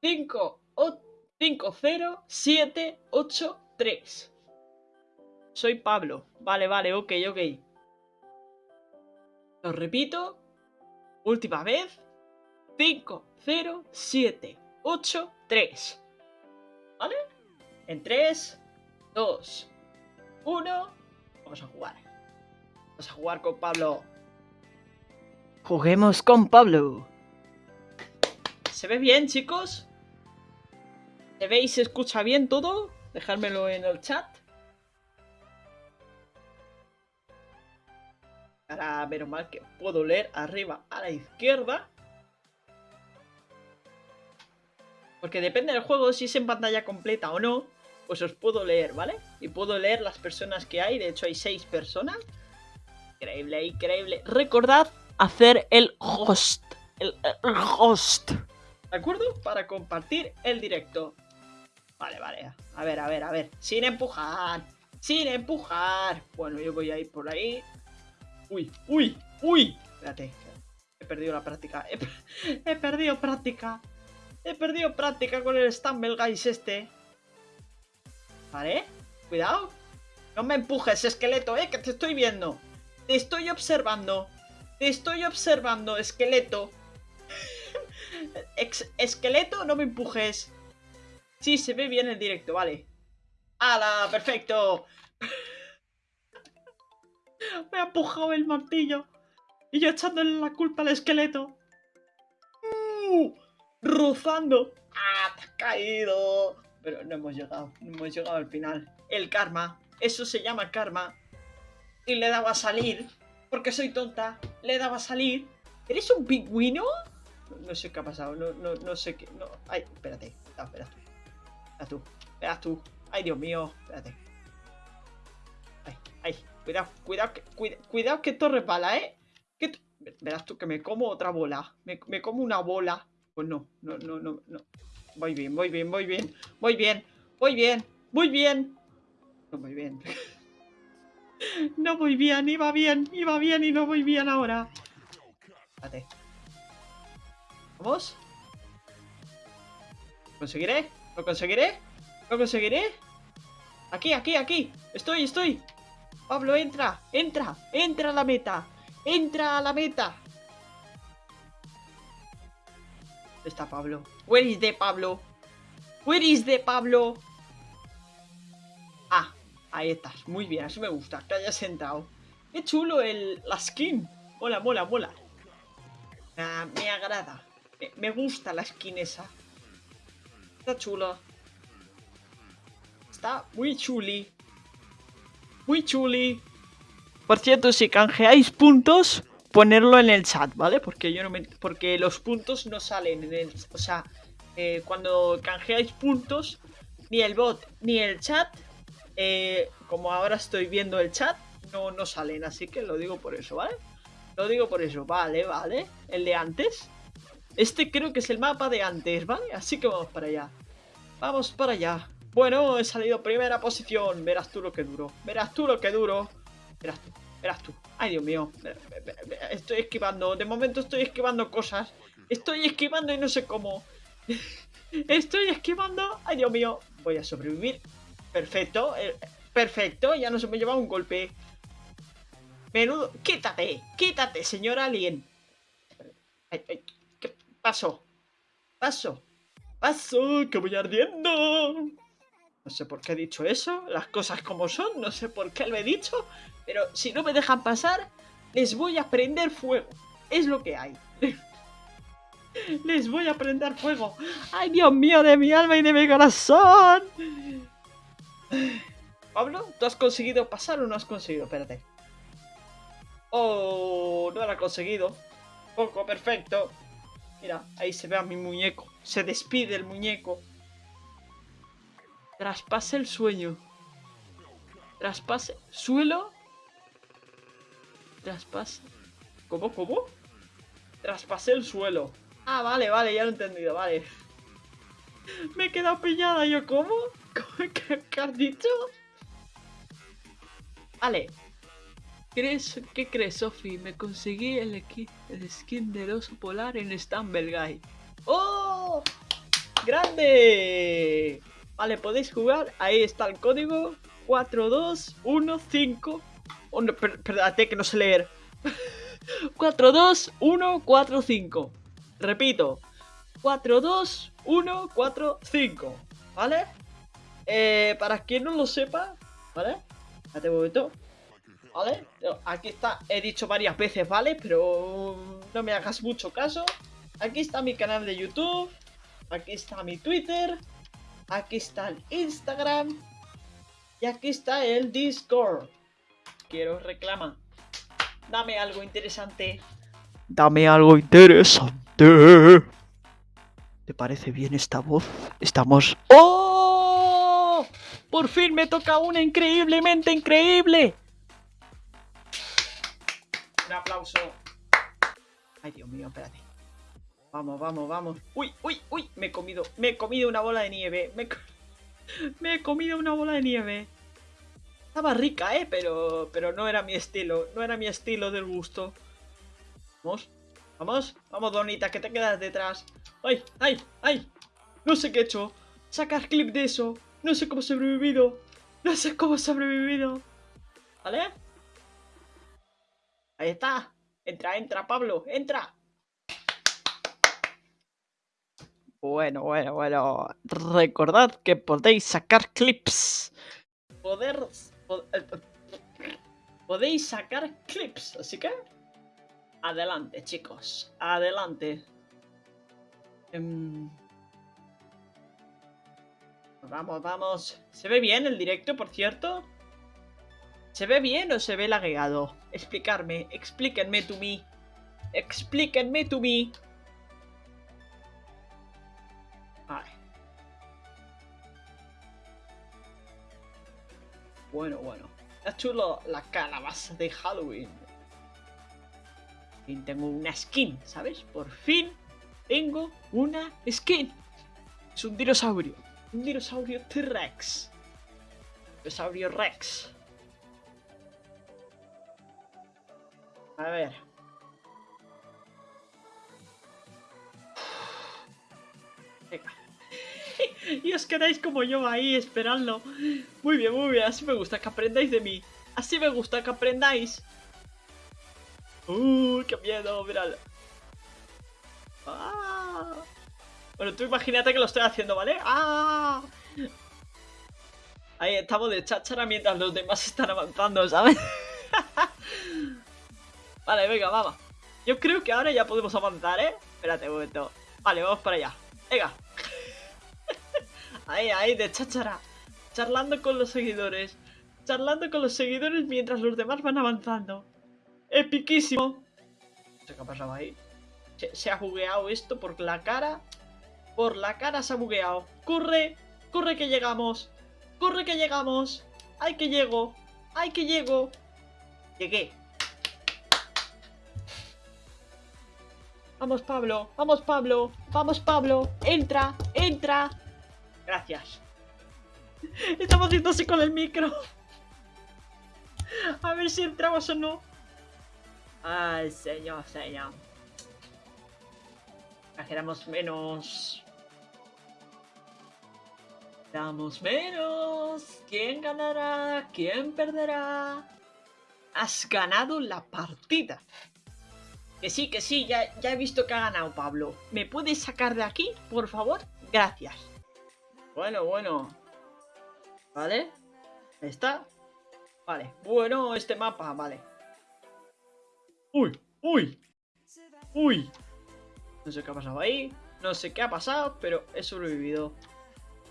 50783. Soy Pablo. Vale, vale, ok, ok. Lo repito. Última vez. 5, 0, 7, 8, 3. ¿Vale? En 3, 2, 1. Vamos a jugar. Vamos a jugar con Pablo. Juguemos con Pablo. ¿Se ve bien, chicos? ¿Se ve y se escucha bien todo? Dejármelo en el chat. Ahora, menos mal que puedo leer arriba a la izquierda. Porque depende del juego, si es en pantalla completa o no, pues os puedo leer, ¿vale? Y puedo leer las personas que hay, de hecho hay seis personas. Increíble, increíble. Recordad hacer el host. El, host. ¿De acuerdo? Para compartir el directo. Vale, vale. A ver, a ver, a ver. Sin empujar. Sin empujar. Bueno, yo voy a ir por ahí. Uy, uy, uy. Espérate. He perdido la práctica. He, perdido práctica. He perdido práctica con el Stumble Guys este. Vale. Cuidado. No me empujes, esqueleto, eh, que te estoy viendo. Te estoy observando. Te estoy observando, esqueleto. esqueleto, no me empujes. Sí, se ve bien el directo, vale. ¡Hala! ¡Perfecto! Me ha empujado el martillo. Y yo echándole la culpa al esqueleto. ¡Uh! Rozando. ¡Ah! Te has caído. Pero no hemos llegado. No hemos llegado al final. El karma. Eso se llama karma. Y le daba a salir. Porque soy tonta. Le daba a salir. ¿Eres un pingüino? No, sé qué ha pasado. No, no, no sé qué. No. Ay, espérate. No, espera tú. Espera tú. Espera tú. Ay, Dios mío. Espérate. Ay, ay. Cuidado, cuidado, que, cuidado, que esto resbala, ¿eh? verás tú que me como otra bola. Me, me, como una bola. Pues no, no, no, no, no. Voy bien, voy bien, voy bien. Voy bien, voy bien, muy bien. No voy bien. no voy bien, iba bien, iba bien y no voy bien ahora. Espérate. ¿Vamos? ¿Lo conseguiré? ¿Lo conseguiré? ¿Lo conseguiré? Aquí, aquí, aquí. Estoy, estoy. Pablo, entra, entra, entra a la meta. Entra a la meta. Está Pablo? Where is the Pablo? Where is the Pablo? Ah, ahí estás. Muy bien, así me gusta. Que hayas sentado. Qué chulo el, la skin. Mola, mola, mola. Ah, me agrada. Me, me gusta la skin esa. Está chula. Está muy chuli. Muy chuli. Por cierto, si canjeáis puntos, ponerlo en el chat, ¿vale? Porque yo no me, porque los puntos no salen en el, o sea, eh, cuando canjeáis puntos ni el bot, ni el chat, eh, como ahora estoy viendo el chat, no, no salen. Así que lo digo por eso, ¿vale? Lo digo por eso, vale, vale. El de antes. Este creo que es el mapa de antes, ¿vale? Así que vamos para allá. Vamos para allá. Bueno, he salido primera posición. Verás tú lo que duro. Verás tú lo que duro. Verás tú, verás tú. Ay, Dios mío. Estoy esquivando. De momento estoy esquivando cosas. Estoy esquivando y no sé cómo. Estoy esquivando. Ay, Dios mío. Voy a sobrevivir. Perfecto. Eh, perfecto. Ya no se me lleva un golpe. Menudo. Quítate. Quítate, señor alien. ¿Qué pasó? Paso. Paso. Que voy ardiendo. No sé por qué he dicho eso. Las cosas como son. No sé por qué lo he dicho. Pero si no me dejan pasar, les voy a prender fuego. Es lo que hay. Les voy a prender fuego. ¡Ay, Dios mío, de mi alma y de mi corazón! Pablo, ¿tú has conseguido pasar o no has conseguido? Espérate. Oh, no lo ha conseguido. Poco, perfecto. Mira, ahí se ve a mi muñeco. Se despide el muñeco. Traspase el sueño. Traspase. ¿Suelo? Traspase. ¿Cómo, cómo? Traspase el suelo. Ah, vale, vale, ya lo he entendido, vale. Me he quedado pillada, ¿yo cómo? ¿Qué, has dicho? Vale. ¿Crees, ¿Qué crees, Sofi? Me conseguí el, el skin de oso polar en Stumble Guy. ¡Oh! ¡Grande! Vale, podéis jugar. Ahí está el código. 4215. Oh, no, perdate que no sé leer. 42145. Repito, 4, 2, 1, 4, 5. ¿Vale? Eh, para quien no lo sepa, ¿vale? Espérate un momento. ¿Vale? Aquí está, he dicho varias veces, ¿vale? Pero no me hagas mucho caso. Aquí está mi canal de YouTube. Aquí está mi Twitter. Aquí está el Instagram. Y aquí está el Discord. Quiero reclamar. Dame algo interesante. Dame algo interesante. ¿Te parece bien esta voz? Estamos... ¡Oh! Por fin me toca una increíblemente increíble. Un aplauso. Ay, Dios mío, espérate. Vamos, vamos, vamos. Uy, uy, uy. Me he comido, me he comido una bola de nieve. Me, me he comido una bola de nieve. Estaba rica, ¿eh? Pero, pero no era mi estilo. No era mi estilo del gusto. Vamos. Vamos, vamos, Donita, que te quedas detrás. ¡Ay, ay, ay! No sé qué he hecho. Sacar clip de eso. No sé cómo he sobrevivido. No sé cómo he sobrevivido. ¿Vale? Ahí está. Entra, entra, Pablo. Entra. Bueno, bueno, bueno. Recordad que podéis sacar clips. Poder... Eh, podéis sacar clips. Así que... Adelante, chicos. Adelante. Em, vamos, vamos. ¿Se ve bien el directo, por cierto? ¿Se ve bien o se ve lagueado? Explicarme. Explíquenme to me. Explíquenme to me. Bueno, bueno. Está chulo la calabaza de Halloween fin tengo una skin, ¿sabes? Por fin tengo una skin. Es un dinosaurio. Un dinosaurio T-Rex. Dinosaurio Rex. A ver. Venga. Y os quedáis como yo ahí esperando. Muy bien, muy bien. Así me gusta que aprendáis de mí. Así me gusta que aprendáis. ¡Uh, qué miedo! Míralo. ¡Ah! Bueno, tú imagínate que lo estoy haciendo, ¿vale? ¡Ah! Ahí estamos de cháchara mientras los demás están avanzando, ¿sabes? vale, venga, vamos. Yo creo que ahora ya podemos avanzar, ¿eh? Espérate un momento. Vale, vamos para allá. Venga. Ahí, ahí, de cháchara. Charlando con los seguidores. Charlando con los seguidores mientras los demás van avanzando. ¡Epiquísimo! No sé qué ha pasado ahí. Se, ha bugueado esto por la cara. Por la cara se ha bugueado. ¡Corre! Corre que llegamos. Corre que llegamos. Ay que llego. Ay que llego. Llegué. Vamos Pablo, vamos Pablo, vamos Pablo. Entra, entra. Gracias. Estamos haciendo así con el micro. A ver si entramos o no. Ay, señor, señor. Exageramos menos. Damos menos. ¿Quién ganará? ¿Quién perderá? Has ganado la partida. Que sí, que sí, ya, ya he visto que ha ganado Pablo. ¿Me puedes sacar de aquí, por favor? Gracias. Bueno, bueno. ¿Vale? Ahí está. Vale. Bueno, este mapa, vale. Uy, uy. Uy. No sé qué ha pasado ahí. No sé qué ha pasado, pero he sobrevivido.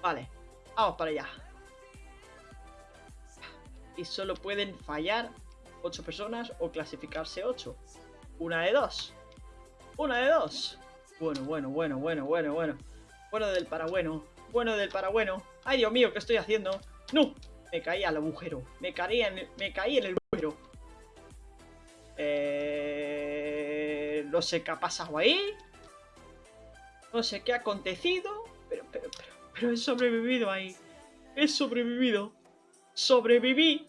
Vale. Vamos para allá. Y solo pueden fallar 8 personas o clasificarse 8. Una de dos. Una de dos. Bueno, bueno, bueno, bueno, bueno, bueno. Bueno del para bueno. Del para bueno. Ay, Dios mío, ¿qué estoy haciendo? ¡No! Me caí al agujero. Me caí en el, me caí en el agujero. Eh, no sé qué ha pasado ahí. No sé qué ha acontecido. Pero, pero, pero, pero he sobrevivido ahí. He sobrevivido. Sobreviví.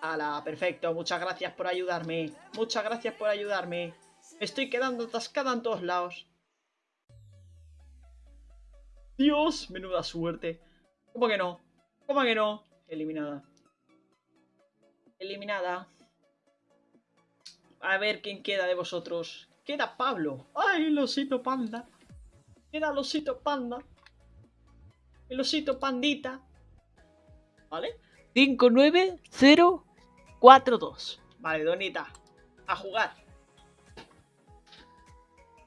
Ala, perfecto. Muchas gracias por ayudarme. Muchas gracias por ayudarme. Me estoy quedando atascada en todos lados. Dios, menuda suerte. ¿Cómo que no? ¿Cómo que no? Eliminada. Eliminada. A ver quién queda de vosotros. Queda Pablo. ¡Ay, el osito panda! Queda el osito panda. El osito pandita. ¿Vale? 5, 9, 0, 4, 2. Vale, Donita. A jugar.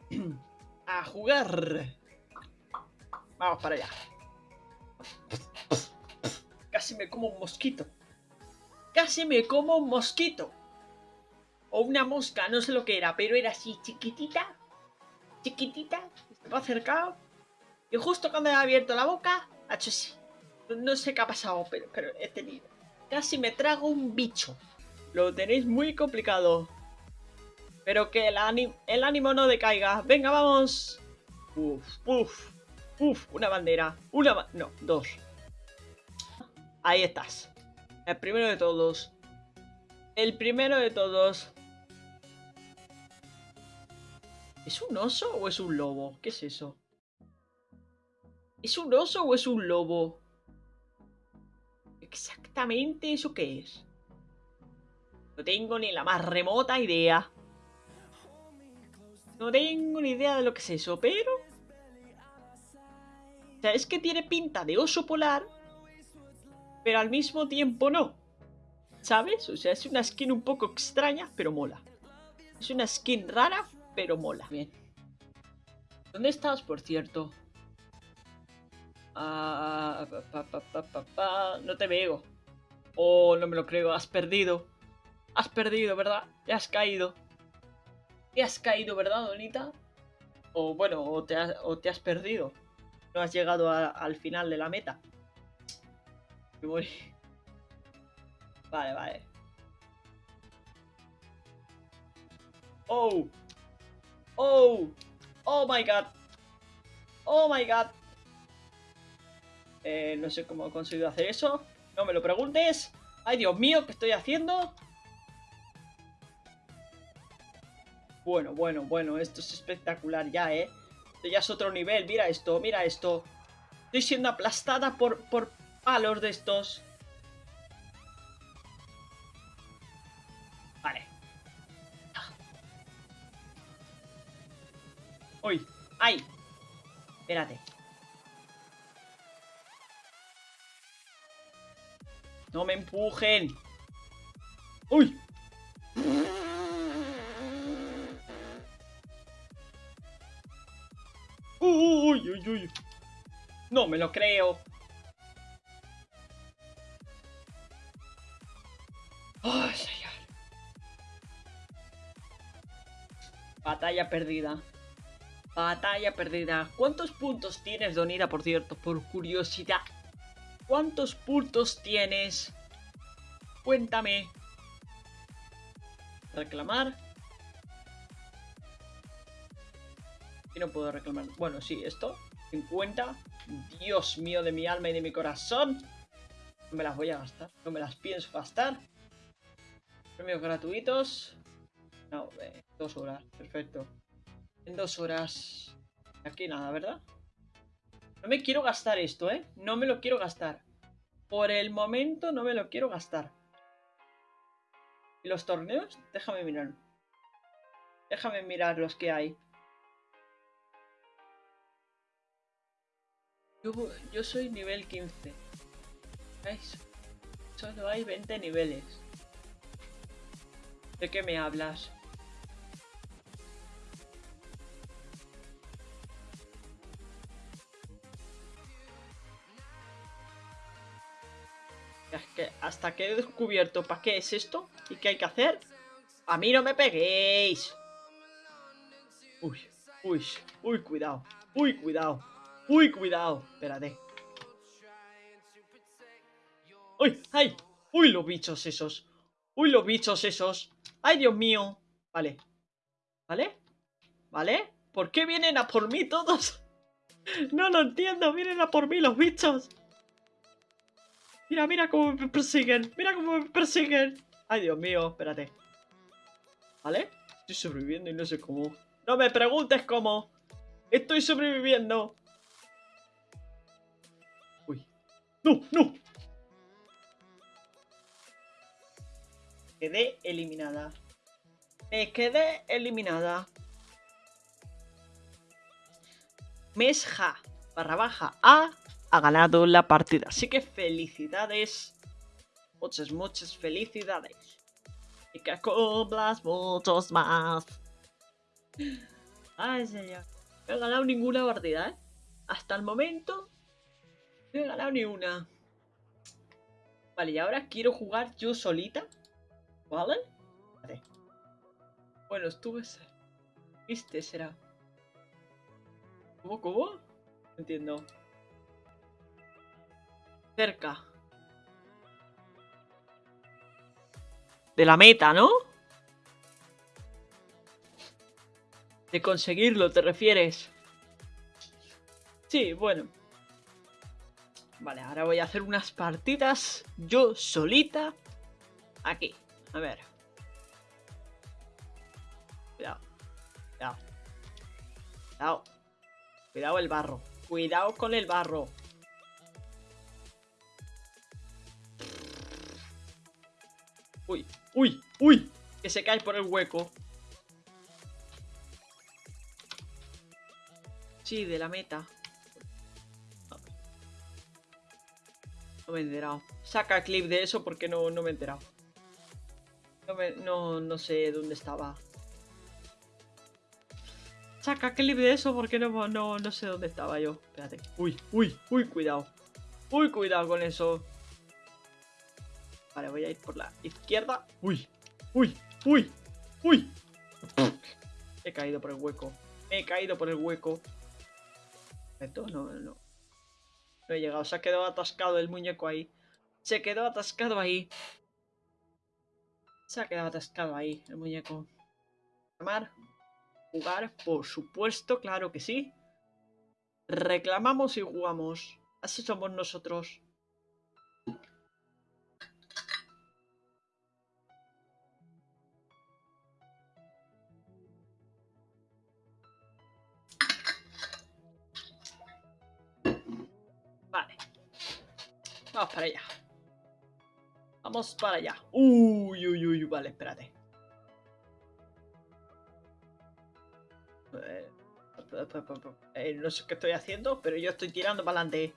A jugar. Vamos para allá. Casi me como un mosquito. Casi me como un mosquito. O una mosca, no sé lo que era, pero era así chiquitita. Chiquitita. Estaba acercado. Y justo cuando he abierto la boca, ha hecho así. No sé qué ha pasado, pero, pero he tenido. Casi me trago un bicho. Lo tenéis muy complicado. Pero que el, el ánimo no decaiga. Venga, vamos. Uf, uf, uf. Una bandera. Una... no, dos. Ahí estás. El primero de todos. El primero de todos. ¿Es un oso o es un lobo? ¿Qué es eso? ¿Es un oso o es un lobo? ¿Exactamente eso qué es? No tengo ni la más remota idea. No tengo ni idea de lo que es eso, pero... O sea, es que tiene pinta de oso polar, pero al mismo tiempo no. ¿Sabes? O sea, es una skin un poco extraña, pero mola. Es una skin rara, pero mola. Bien. ¿Dónde estás, por cierto? Ah, no te veo. Oh, no me lo creo, has perdido. Has perdido, ¿verdad? Te has caído. Te has caído, ¿verdad, Donita? O bueno, o te o te has perdido. No has llegado al final de la meta. Vale, vale. Oh. Oh. Oh my god. Oh my god. Eh, no sé cómo he conseguido hacer eso. No me lo preguntes. Ay, Dios mío, ¿qué estoy haciendo? Bueno, bueno, bueno, esto es espectacular ya, ¿eh? Ya es otro nivel, mira esto, mira esto. Estoy siendo aplastada por, por palos de estos. Vale. ¡Uy! ¡Ay! Espérate. ¡No me empujen! ¡Uy! ¡Uy, uy, uy! No me lo creo. ¡Ay, señor! Batalla perdida. Batalla perdida. ¿Cuántos puntos tienes, Donira, por cierto? Por curiosidad. ¿Cuántos puntos tienes? Cuéntame. Reclamar. No puedo reclamar. Bueno, sí, esto. 50. Dios mío de mi alma y de mi corazón. No me las voy a gastar. No me las pienso gastar. Premios gratuitos. No, eh, dos horas. Perfecto. En dos horas. Aquí nada, ¿verdad? No me quiero gastar esto, ¿eh? No me lo quiero gastar. Por el momento no me lo quiero gastar. ¿Y los torneos? Déjame mirar. Déjame mirar los que hay. Yo, soy nivel 15. ¿Veis? Solo hay 20 niveles. ¿De qué me hablas? Hasta que he descubierto para qué es esto y qué hay que hacer. A mí no me peguéis. Uy, uy, uy, cuidado. Uy, cuidado. Uy, cuidado. Espérate. Uy, ay. Uy, los bichos esos. Uy, los bichos esos. Ay, Dios mío. Vale. ¿Vale? ¿Vale? ¿Por qué vienen a por mí todos? No lo entiendo. Vienen a por mí los bichos. Mira, mira cómo me persiguen. Mira cómo me persiguen. Ay, Dios mío, espérate. ¿Vale? Estoy sobreviviendo y no sé cómo. No me preguntes cómo. Estoy sobreviviendo. ¡No, no! Quedé eliminada. Me quedé eliminada. Mesja barra baja A ha ganado la partida. Así que felicidades. Muchas, muchas felicidades. Y que cumplas muchos más. Ay, señor. No he ganado ninguna partida, ¿eh? Hasta el momento no he ganado ni una. Vale, y ahora quiero jugar yo solita. ¿Vale? Vale. Bueno, estuve... ¿Viste? Será. ¿Cómo, cómo? No entiendo cerca. De la meta, ¿no? De conseguirlo, ¿te refieres? Sí, bueno. Vale, ahora voy a hacer unas partidas yo solita. Aquí, a ver. Cuidado. Cuidado. Cuidado. Cuidado el barro. Cuidado con el barro. Uy, uy, uy. Que se cae por el hueco. Sí, de la meta. Me he enterado. Saca clip de eso porque no, no me he enterado. No, no, no sé dónde estaba. Saca clip de eso porque no, no, no sé dónde estaba yo. Espérate. Uy, uy, uy, cuidado. Uy, cuidado con eso. Vale, voy a ir por la izquierda. Uy, uy, uy, uy. He caído por el hueco. He caído por el hueco. Esto no, no. He llegado. Se ha quedado atascado el muñeco ahí. Se quedó atascado ahí. Se ha quedado atascado ahí el muñeco. Llamar. Jugar, por supuesto, claro que sí. Reclamamos y jugamos. Así somos nosotros. Para allá. Vamos para allá. Uy, uy, uy, vale, espérate. Eh, eh, no sé qué estoy haciendo, pero yo estoy tirando para adelante.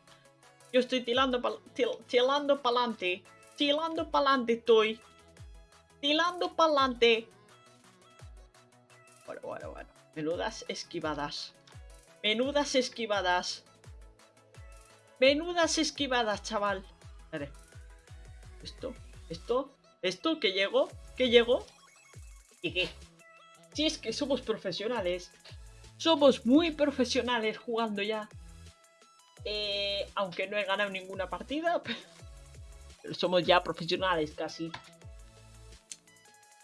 Yo estoy tirando para tirando para adelante. Tirando para adelante estoy. Tirando para adelante. Bueno, bueno, bueno. Menudas esquivadas. Menudas esquivadas. Menudas esquivadas, chaval. Esto, esto, esto, que llego, que llego. ¿Y qué? Si es que somos profesionales. Somos muy profesionales jugando ya. Eh, aunque no he ganado ninguna partida, pero somos ya profesionales casi.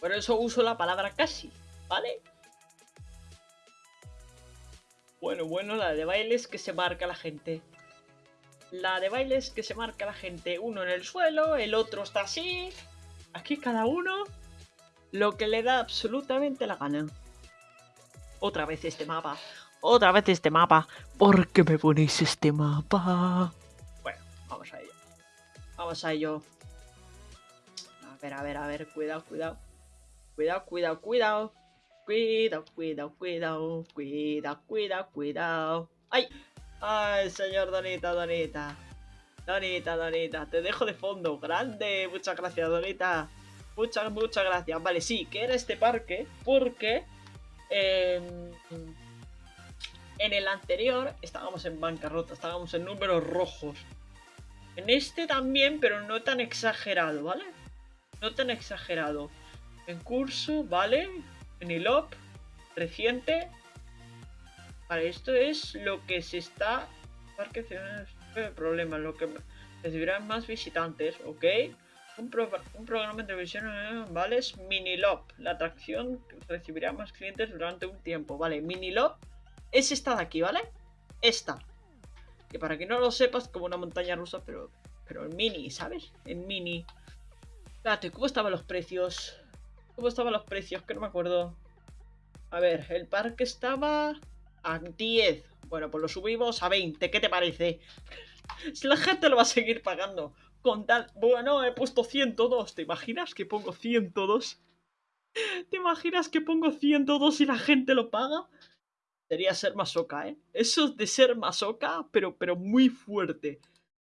Por eso uso la palabra casi, ¿vale? Bueno, bueno, la de bailes que se marca la gente. La de bailes que se marca la gente. Uno en el suelo, el otro está así. Aquí cada uno lo que le da absolutamente la gana. Otra vez este mapa. Otra vez este mapa. ¿Por qué me ponéis este mapa? Bueno, vamos a ello. Vamos a ello. A ver, a ver, a ver. Cuidado, cuidado. Cuidado, cuidado, cuidado. Cuidado, cuidado, cuidado. Cuidado, cuidado, cuidado. ¡Ay! ¡Ay, señor Donita, Donita! Donita, Donita, te dejo de fondo. Grande. Muchas gracias, Donita. Muchas, muchas gracias. Vale, sí, que era este parque porque... en el anterior estábamos en bancarrota, estábamos en números rojos. En este también, pero no tan exagerado, ¿vale? No tan exagerado. En curso, ¿vale? En el op, reciente, Vale, esto es lo que se está... Parque el problema, lo que recibirán más visitantes, ¿ok? Un, programa de televisión, eh, ¿vale? Es Minilop, la atracción recibirá más clientes durante un tiempo, ¿vale? Minilop es esta de aquí, ¿vale? Esta. Que para que no lo sepas, como una montaña rusa, pero, pero en mini, ¿sabes? En mini. Espérate, ¿cómo estaban los precios? ¿Cómo estaban los precios? Que no me acuerdo. A ver, el parque estaba a 10. Bueno, pues lo subimos a 20. ¿Qué te parece? si la gente lo va a seguir pagando. Con tal... Bueno, he puesto 102. ¿Te imaginas que pongo 102? ¿Te imaginas que pongo 102 y la gente lo paga? Sería ser masoca, ¿eh? Eso es de ser masoca, pero, pero muy fuerte.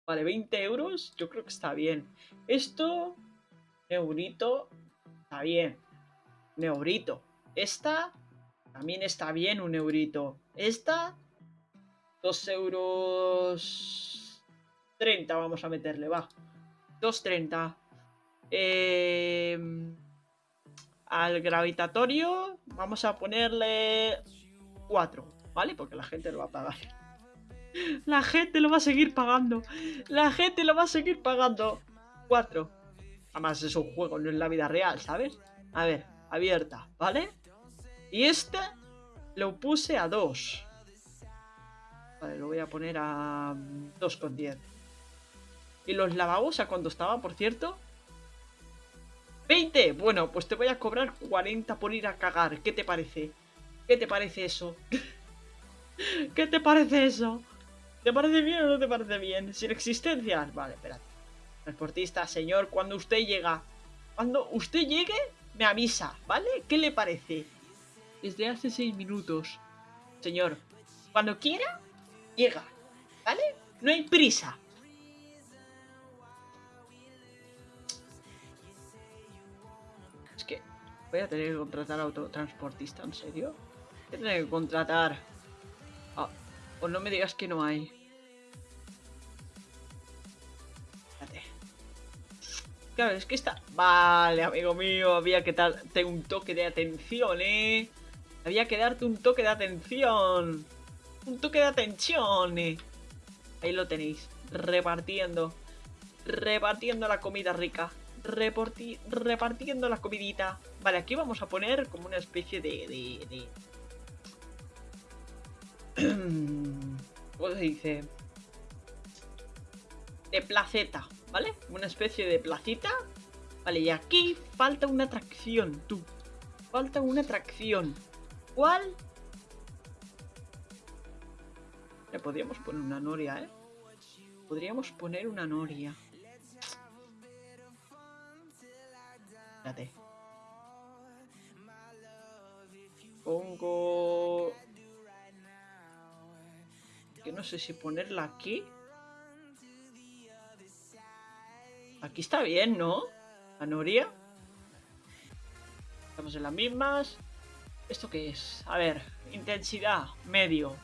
Vale, 20 euros, yo creo que está bien. Esto, neurito, está bien. Neurito. Esta, también está bien un eurito. Esta, 2 euros 30 vamos a meterle, va. 2.30. Eh, al gravitatorio vamos a ponerle 4, ¿vale? Porque la gente lo va a pagar. La gente lo va a seguir pagando. La gente lo va a seguir pagando. 4. Además es un juego, no es la vida real, ¿sabes? A ver, abierta, ¿vale? Y este lo puse a 2. Vale, lo voy a poner a 2,10. ¿Y los lavabos a cuánto estaba, por cierto? 20. Bueno, pues te voy a cobrar 40 por ir a cagar. ¿Qué te parece? ¿Qué te parece eso? ¿Qué te parece eso? ¿Te parece bien o no te parece bien? Sin existencias. Vale, espérate. Transportista, señor, cuando usted llega... Cuando usted llegue, me avisa, ¿vale? ¿Qué le parece? Desde hace seis minutos. Señor, cuando quiera, llega, ¿vale? No hay prisa. Es que voy a tener que contratar a autotransportista, ¿en serio? Voy a tener que contratar... Ah, o no me digas que no hay. Claro, es que está... Vale, amigo mío, había que darte un toque de atención, ¿eh? Había que darte un toque de atención. Un toque de atención. Ahí lo tenéis. Repartiendo. Repartiendo la comida rica. repartiendo la comidita. Vale, aquí vamos a poner como una especie de... de, ¿Cómo se dice? De placeta, ¿vale? Una especie de placita. Vale, y aquí falta una atracción, tú. Falta una atracción. ¿Cuál? Le podríamos poner una noria, ¿eh? Podríamos poner una noria. Espérate. Pongo... Que no sé si ponerla aquí. Aquí está bien, ¿no? La noria. Estamos en las mismas. ¿Esto qué es? A ver, intensidad, medio.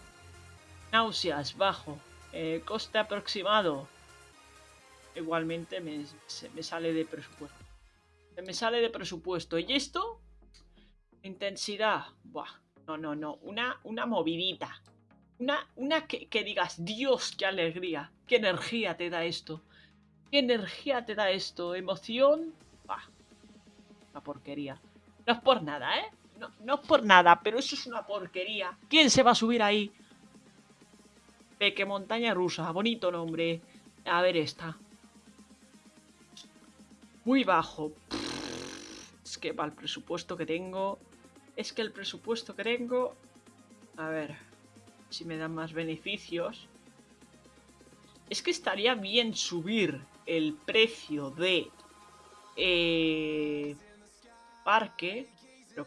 Náuseas, bajo. Eh, coste aproximado. Igualmente me, se me sale de presupuesto. Se me sale de presupuesto. ¿Y esto? Intensidad. Buah, No, no, no. Una, una movidita. Una, una que, digas, Dios, qué alegría. Qué energía te da esto. Qué energía te da esto. Emoción. Bah. Una porquería. No es por nada, ¿eh? No, no es por nada, pero eso es una porquería. ¿Quién se va a subir ahí? Peque Montaña Rusa. Bonito nombre. A ver esta. Muy bajo. Es que para el presupuesto que tengo... Es que el presupuesto que tengo... A ver... Si me dan más beneficios... Es que estaría bien subir el precio de... Eh, parque...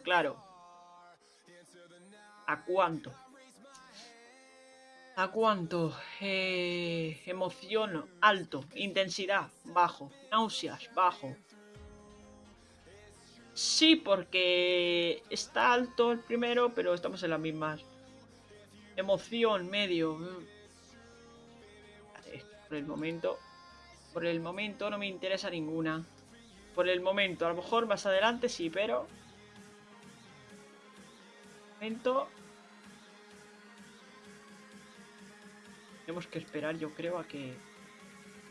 Claro... ¿A cuánto? ¿A cuánto? Eh, emoción, alto. Intensidad, bajo. Náuseas, bajo. Sí, porque está alto el primero, pero estamos en las mismas. Emoción, medio. Por el momento. Por el momento no me interesa ninguna. Por el momento, a lo mejor más adelante sí, pero... Tenemos que esperar, yo creo, a que...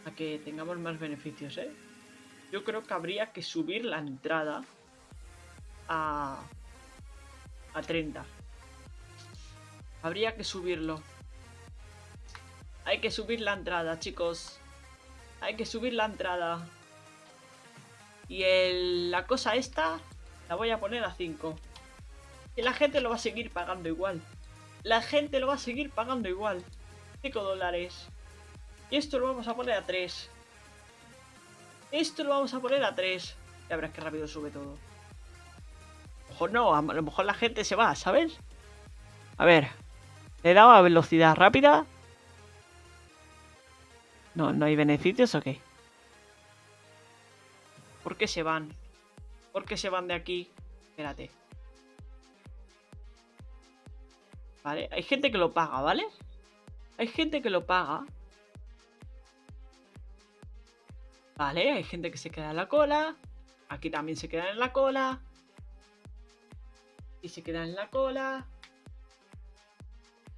A que tengamos más beneficios, ¿eh? Yo creo que habría que subir la entrada a... A 30. Habría que subirlo. Hay que subir la entrada, chicos. Hay que subir la entrada. Y la cosa esta la voy a poner a 5. Y la gente lo va a seguir pagando igual. La gente lo va a seguir pagando igual. 5 dólares. Y esto lo vamos a poner a 3. Esto lo vamos a poner a 3. Ya verás que rápido sube todo. Ojo, no, a lo mejor la gente se va, ¿sabes? A ver. Le dado a velocidad rápida. No, ¿no hay beneficios o qué? ¿Por qué se van? ¿Por qué se van de aquí? Espérate. Vale, hay gente que lo paga, ¿vale? Hay gente que lo paga. Vale, hay gente que se queda en la cola. Aquí también se queda en la cola. Y se queda en la cola.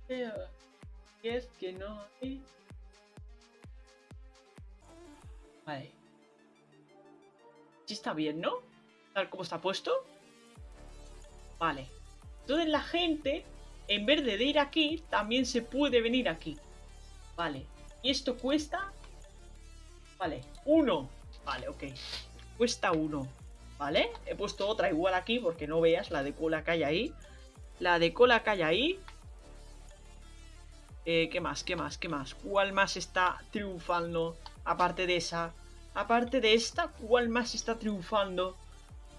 Y es que no hay... Vale. Sí está bien, ¿no? Tal como está puesto. Vale. Entonces la gente, en vez de ir aquí, también se puede venir aquí. Vale. Y esto cuesta... Vale. Uno. Vale, ok. Cuesta uno. ¿Vale? He puesto otra igual aquí porque no veas la de cola que hay ahí. La de cola que hay ahí. Eh, ¿Qué más? ¿Qué más? ¿Qué más? ¿Cuál más está triunfando? Aparte de esa. Aparte de esta, ¿cuál más está triunfando?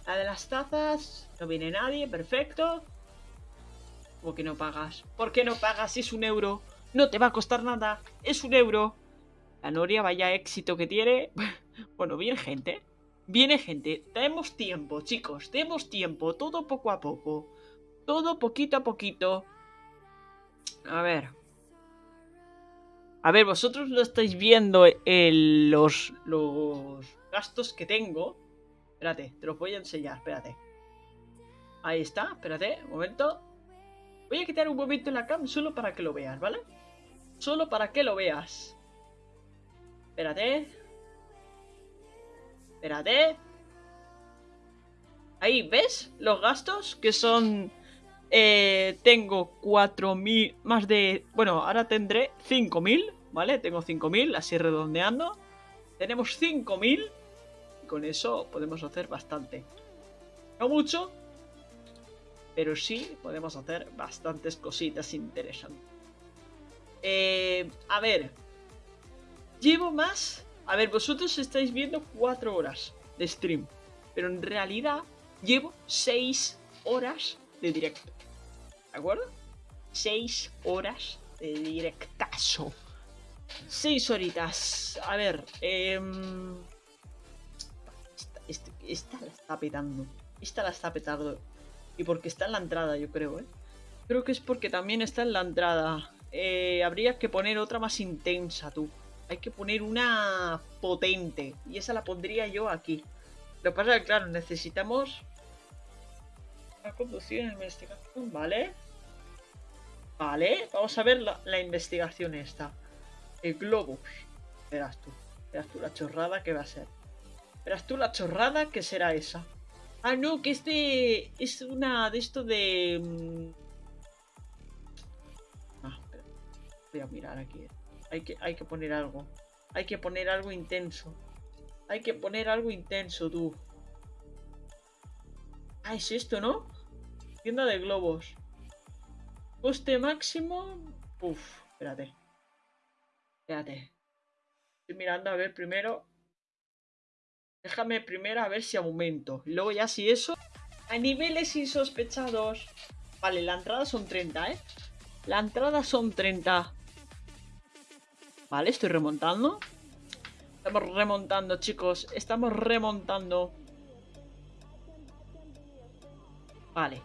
La de las tazas. No viene nadie, perfecto. ¿Por qué no pagas? ¿Por qué no pagas? Es un euro. No te va a costar nada. Es un euro. La Noria, vaya éxito que tiene. bueno, viene gente. Viene gente. Tenemos tiempo, chicos. Tenemos tiempo. Todo poco a poco. Todo poquito a poquito. A ver. A ver, vosotros lo estáis viendo en los, los gastos que tengo. Espérate, te los voy a enseñar, espérate. Ahí está, espérate, un momento. Voy a quitar un momento en la cam solo para que lo veas, ¿vale? Solo para que lo veas. Espérate. Espérate. Ahí, ¿ves? Los gastos que son... Eh, tengo 4.000, más de... Bueno, ahora tendré 5.000, ¿vale? Tengo 5.000, así redondeando. Tenemos 5.000 y con eso podemos hacer bastante. No mucho, pero sí podemos hacer bastantes cositas interesantes. Eh, a ver, llevo más... A ver, vosotros estáis viendo 4 horas de stream, pero en realidad llevo 6 horas de directo. ¿De acuerdo? 6 horas de directazo. 6 horitas. A ver, esta, esta, la está petando. Esta la está petando. Y porque está en la entrada, yo creo, ¿eh? Creo que es porque también está en la entrada. Eh, habría que poner otra más intensa, tú. Hay que poner una potente. Y esa la pondría yo aquí. Lo que pasa es que, claro, necesitamos... La conducción, investigación, ¿vale? Vale, vamos a ver la, investigación esta. El globus. Verás tú. Verás tú la chorrada que va a ser. Verás tú la chorrada que será esa. Ah, no, que este es una de esto de... mm. Ah, espera. Voy a mirar aquí. Hay que, hay que poner algo. Hay que poner algo intenso. Hay que poner algo intenso, tú. Ah, es esto, ¿no? Tienda de globos. Coste máximo. Uf, espérate. Espérate. Estoy mirando a ver primero. Déjame primero a ver si aumento. Y luego ya si eso. A niveles insospechados. Vale, la entrada son 30, ¿eh? La entrada son 30. Vale, estoy remontando. Estamos remontando, chicos. Estamos remontando. Vale.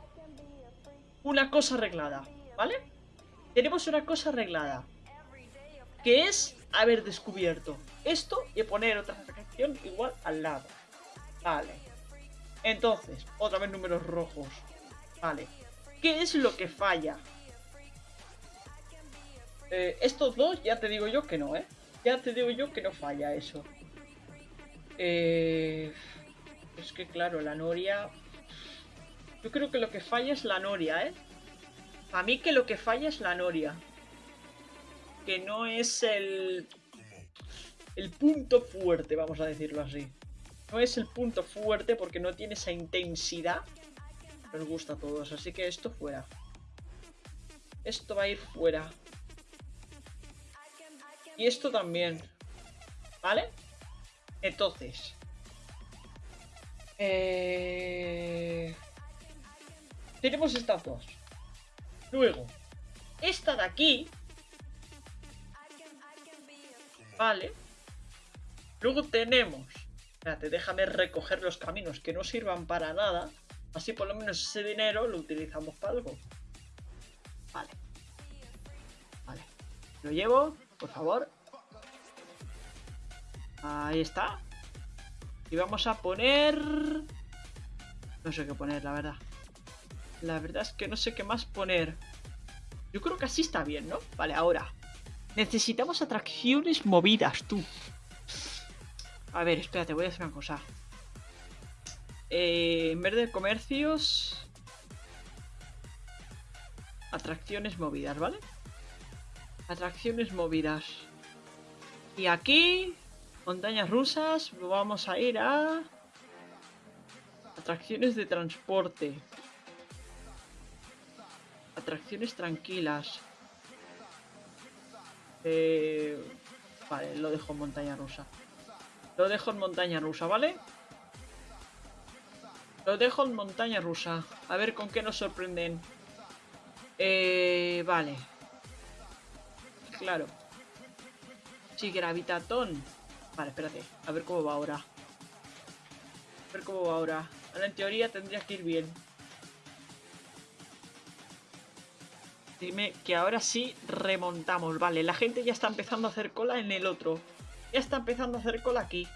Una cosa arreglada, ¿vale? Tenemos una cosa arreglada. Que es haber descubierto esto y poner otra igual al lado. Vale. Entonces, otra vez números rojos. Vale. ¿Qué es lo que falla? Eh, estos dos ya te digo yo que no, ¿eh? Ya te digo yo que no falla eso. Eh, es que claro, la noria... Yo creo que lo que falla es la noria, ¿eh? A mí que lo que falla es la noria. Que no es el... El punto fuerte, vamos a decirlo así. No es el punto fuerte porque no tiene esa intensidad. Nos gusta a todos, así que esto fuera. Esto va a ir fuera. Y esto también. ¿Vale? Entonces. Eh... Tenemos estas dos. Luego. Esta de aquí. Vale. Luego tenemos. Espérate, déjame recoger los caminos que no sirvan para nada. Así por lo menos ese dinero lo utilizamos para algo. Vale. Vale. Lo llevo, por favor. Ahí está. Y vamos a poner... No sé qué poner, la verdad. La verdad es que no sé qué más poner. Yo creo que así está bien, ¿no? Vale, ahora. Necesitamos atracciones movidas, tú. A ver, espérate, voy a hacer una cosa. Eh, en vez de comercios... Atracciones movidas, ¿vale? Atracciones movidas. Y aquí... Montañas rusas. Vamos a ir a... Atracciones de transporte. Atracciones tranquilas. Eh, vale, lo dejo en montaña rusa. Lo dejo en montaña rusa, ¿vale? Lo dejo en montaña rusa. A ver con qué nos sorprenden. Eh, vale. Claro. Sí, gravitatón. Vale, espérate. A ver cómo va ahora. A ver cómo va ahora. Ahora en teoría tendría que ir bien. Dime que ahora sí remontamos. Vale, la gente ya está empezando a hacer cola en el otro. Ya está empezando a hacer cola aquí.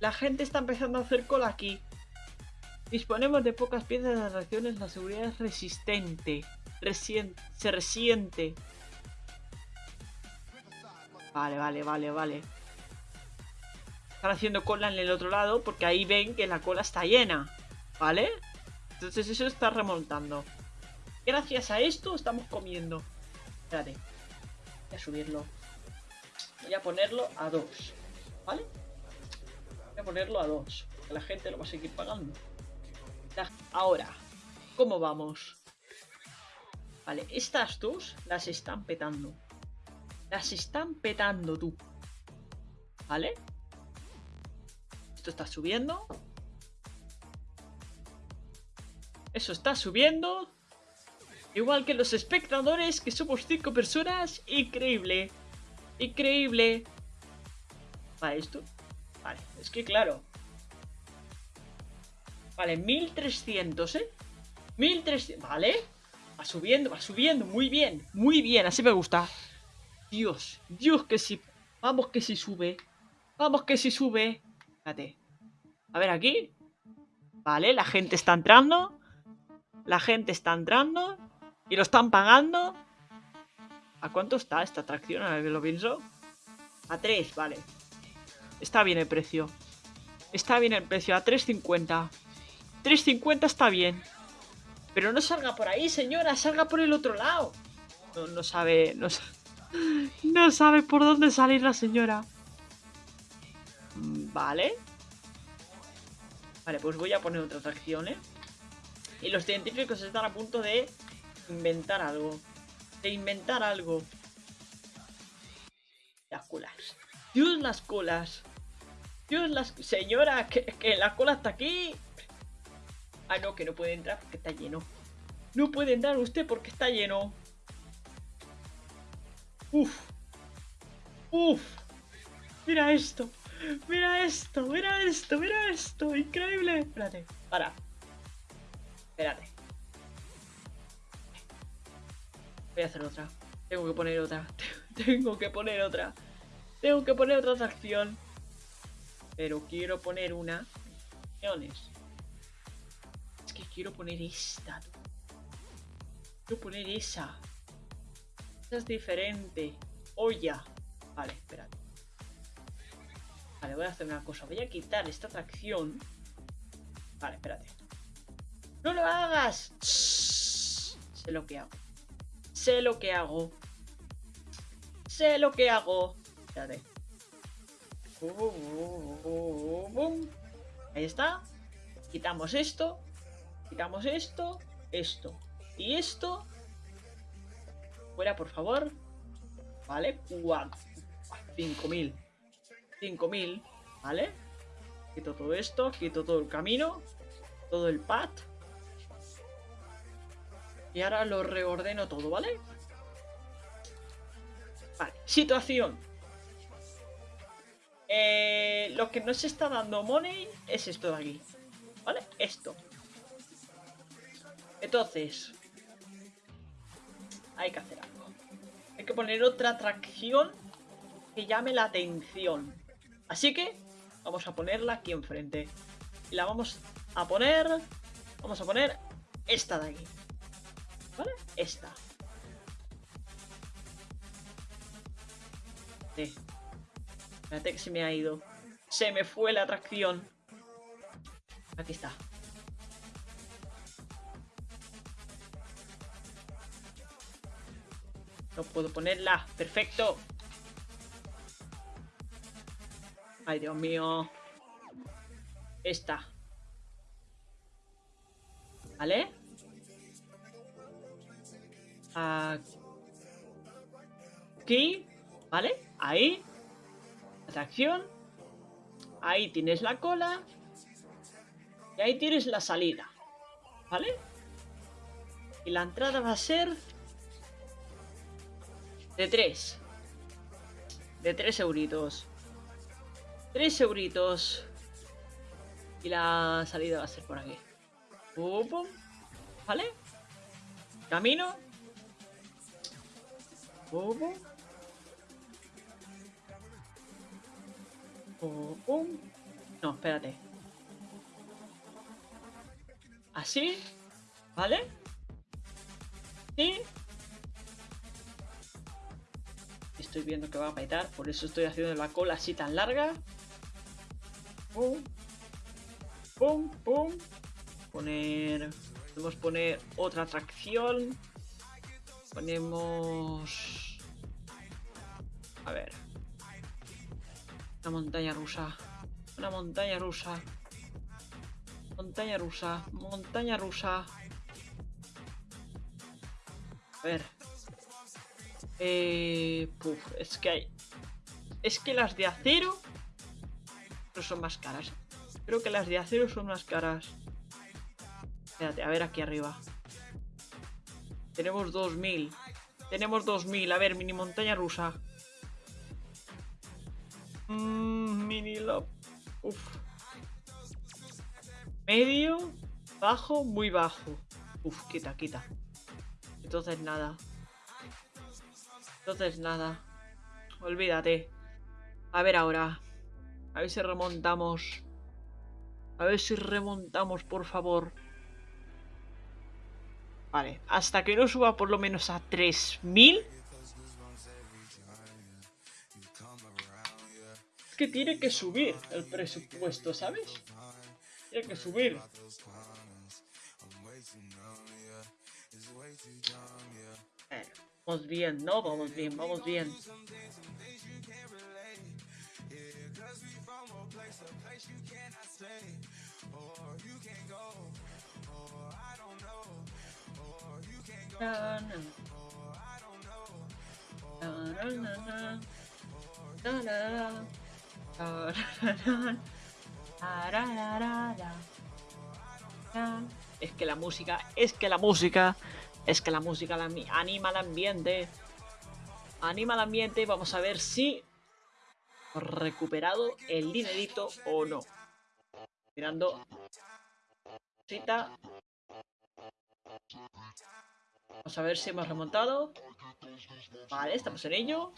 La gente está empezando a hacer cola aquí. Disponemos de pocas piezas de atracciones. La seguridad es resistente. Se resiente. Vale, vale, vale, vale. Están haciendo cola en el otro lado porque ahí ven que la cola está llena. ¿Vale? Entonces eso está remontando. Gracias a esto estamos comiendo. Espérate. Voy a subirlo. Voy a ponerlo a 2. ¿Vale? Voy a ponerlo a 2. Que la gente lo va a seguir pagando. Ahora, ¿cómo vamos? Vale, estas dos las están petando. Las están petando tú. ¿Vale? Esto está subiendo. Eso está subiendo. Igual que los espectadores, que somos 5 personas. Increíble. Increíble. Vale, esto. Vale, es que claro. Vale, 1300, ¿eh? 1300. Vale. Va subiendo, va subiendo. Muy bien, muy bien. Así me gusta. Dios, Dios que sí. Vamos que sí sube. Vamos que sí sube. Espérate. A ver aquí. Vale, la gente está entrando. La gente está entrando. ¿Y lo están pagando? ¿A cuánto está esta atracción? A lo pienso. A 3, vale. Está bien el precio. Está bien el precio, a 3.50. 3.50 está bien. Pero no salga por ahí, señora, salga por el otro lado. No, no sabe, no, no sabe por dónde salir la señora. Mm, vale. Vale, pues voy a poner otra atracción, ¿eh? Y los científicos están a punto de inventar algo. De inventar algo. Las colas. Dios, las colas. Dios, las... Señora, que, que la cola está aquí. Ah, no, que no puede entrar porque está lleno. No puede entrar usted porque está lleno. Uf. Uf. Mira esto. Mira esto, mira esto, mira esto. Increíble. Espérate, para. Espérate. Voy a hacer otra. Tengo que poner otra. Tengo que poner otra. Tengo que poner otra atracción. Pero quiero poner una. Es que quiero poner esta. Quiero poner esa. Esa es diferente. Olla. Vale, espérate. Vale, voy a hacer una cosa. Voy a quitar esta atracción. Vale, espérate. ¡No lo hagas! Sé lo que hago. Sé lo que hago. Sé lo que hago. Espérate. Ahí está. Quitamos esto. Quitamos esto. Esto. Y esto. Fuera, por favor. Vale. 5000. 5000. ¿Vale? Quito todo esto. Quito todo el camino. Todo el pad. Y ahora lo reordeno todo, ¿vale? Vale, situación. Eh, lo que no se está dando money es esto de aquí. ¿Vale? Esto. Entonces. Hay que hacer algo. Hay que poner otra atracción que llame la atención. Así que vamos a ponerla aquí enfrente. Y la vamos a poner... Vamos a poner esta de aquí. ¿Vale? Esta. Espérate que se me ha ido. Se me fue la atracción. Aquí está. No puedo ponerla. Perfecto. Ay, Dios mío. Esta. ¿Vale? Aquí, ¿vale? Ahí. Atracción. Ahí tienes la cola. Y ahí tienes la salida. ¿Vale? Y la entrada va a ser... De 3. De 3 euritos. 3 euritos. Y la salida va a ser por aquí. ¿Vale? Camino. ¿Cómo? No, espérate. ¿Así? ¿Vale? ¿Sí? Estoy viendo que va a petar, por eso estoy haciendo la cola así tan larga. Pum. Pum, pum. Poner... Podemos poner otra atracción. Ponemos... A ver. Una montaña rusa. Una montaña rusa. Montaña rusa. Montaña rusa. A ver. Eh, es que hay... Es que las de acero... Pero son más caras. Creo que las de acero son más caras. Espérate, a ver aquí arriba. Tenemos 2000. Tenemos 2000. A ver, mini montaña rusa. Mmm, mini. Uf. Medio, bajo, muy bajo. Uf, quita, quita. Entonces nada. Entonces nada. Olvídate. A ver ahora. A ver si remontamos. A ver si remontamos, por favor. Vale, hasta que no suba por lo menos a 3000. Que tiene que subir el presupuesto, ¿sabes? Tiene que subir. vamos bien, ¿no? Vamos bien, vamos bien. Es que la música, es que la música, es que la música anima al ambiente. Anima al ambiente. Vamos a ver si recuperado el dinerito o no. Mirando. Cita. Vamos a ver si hemos remontado. Vale, estamos en ello.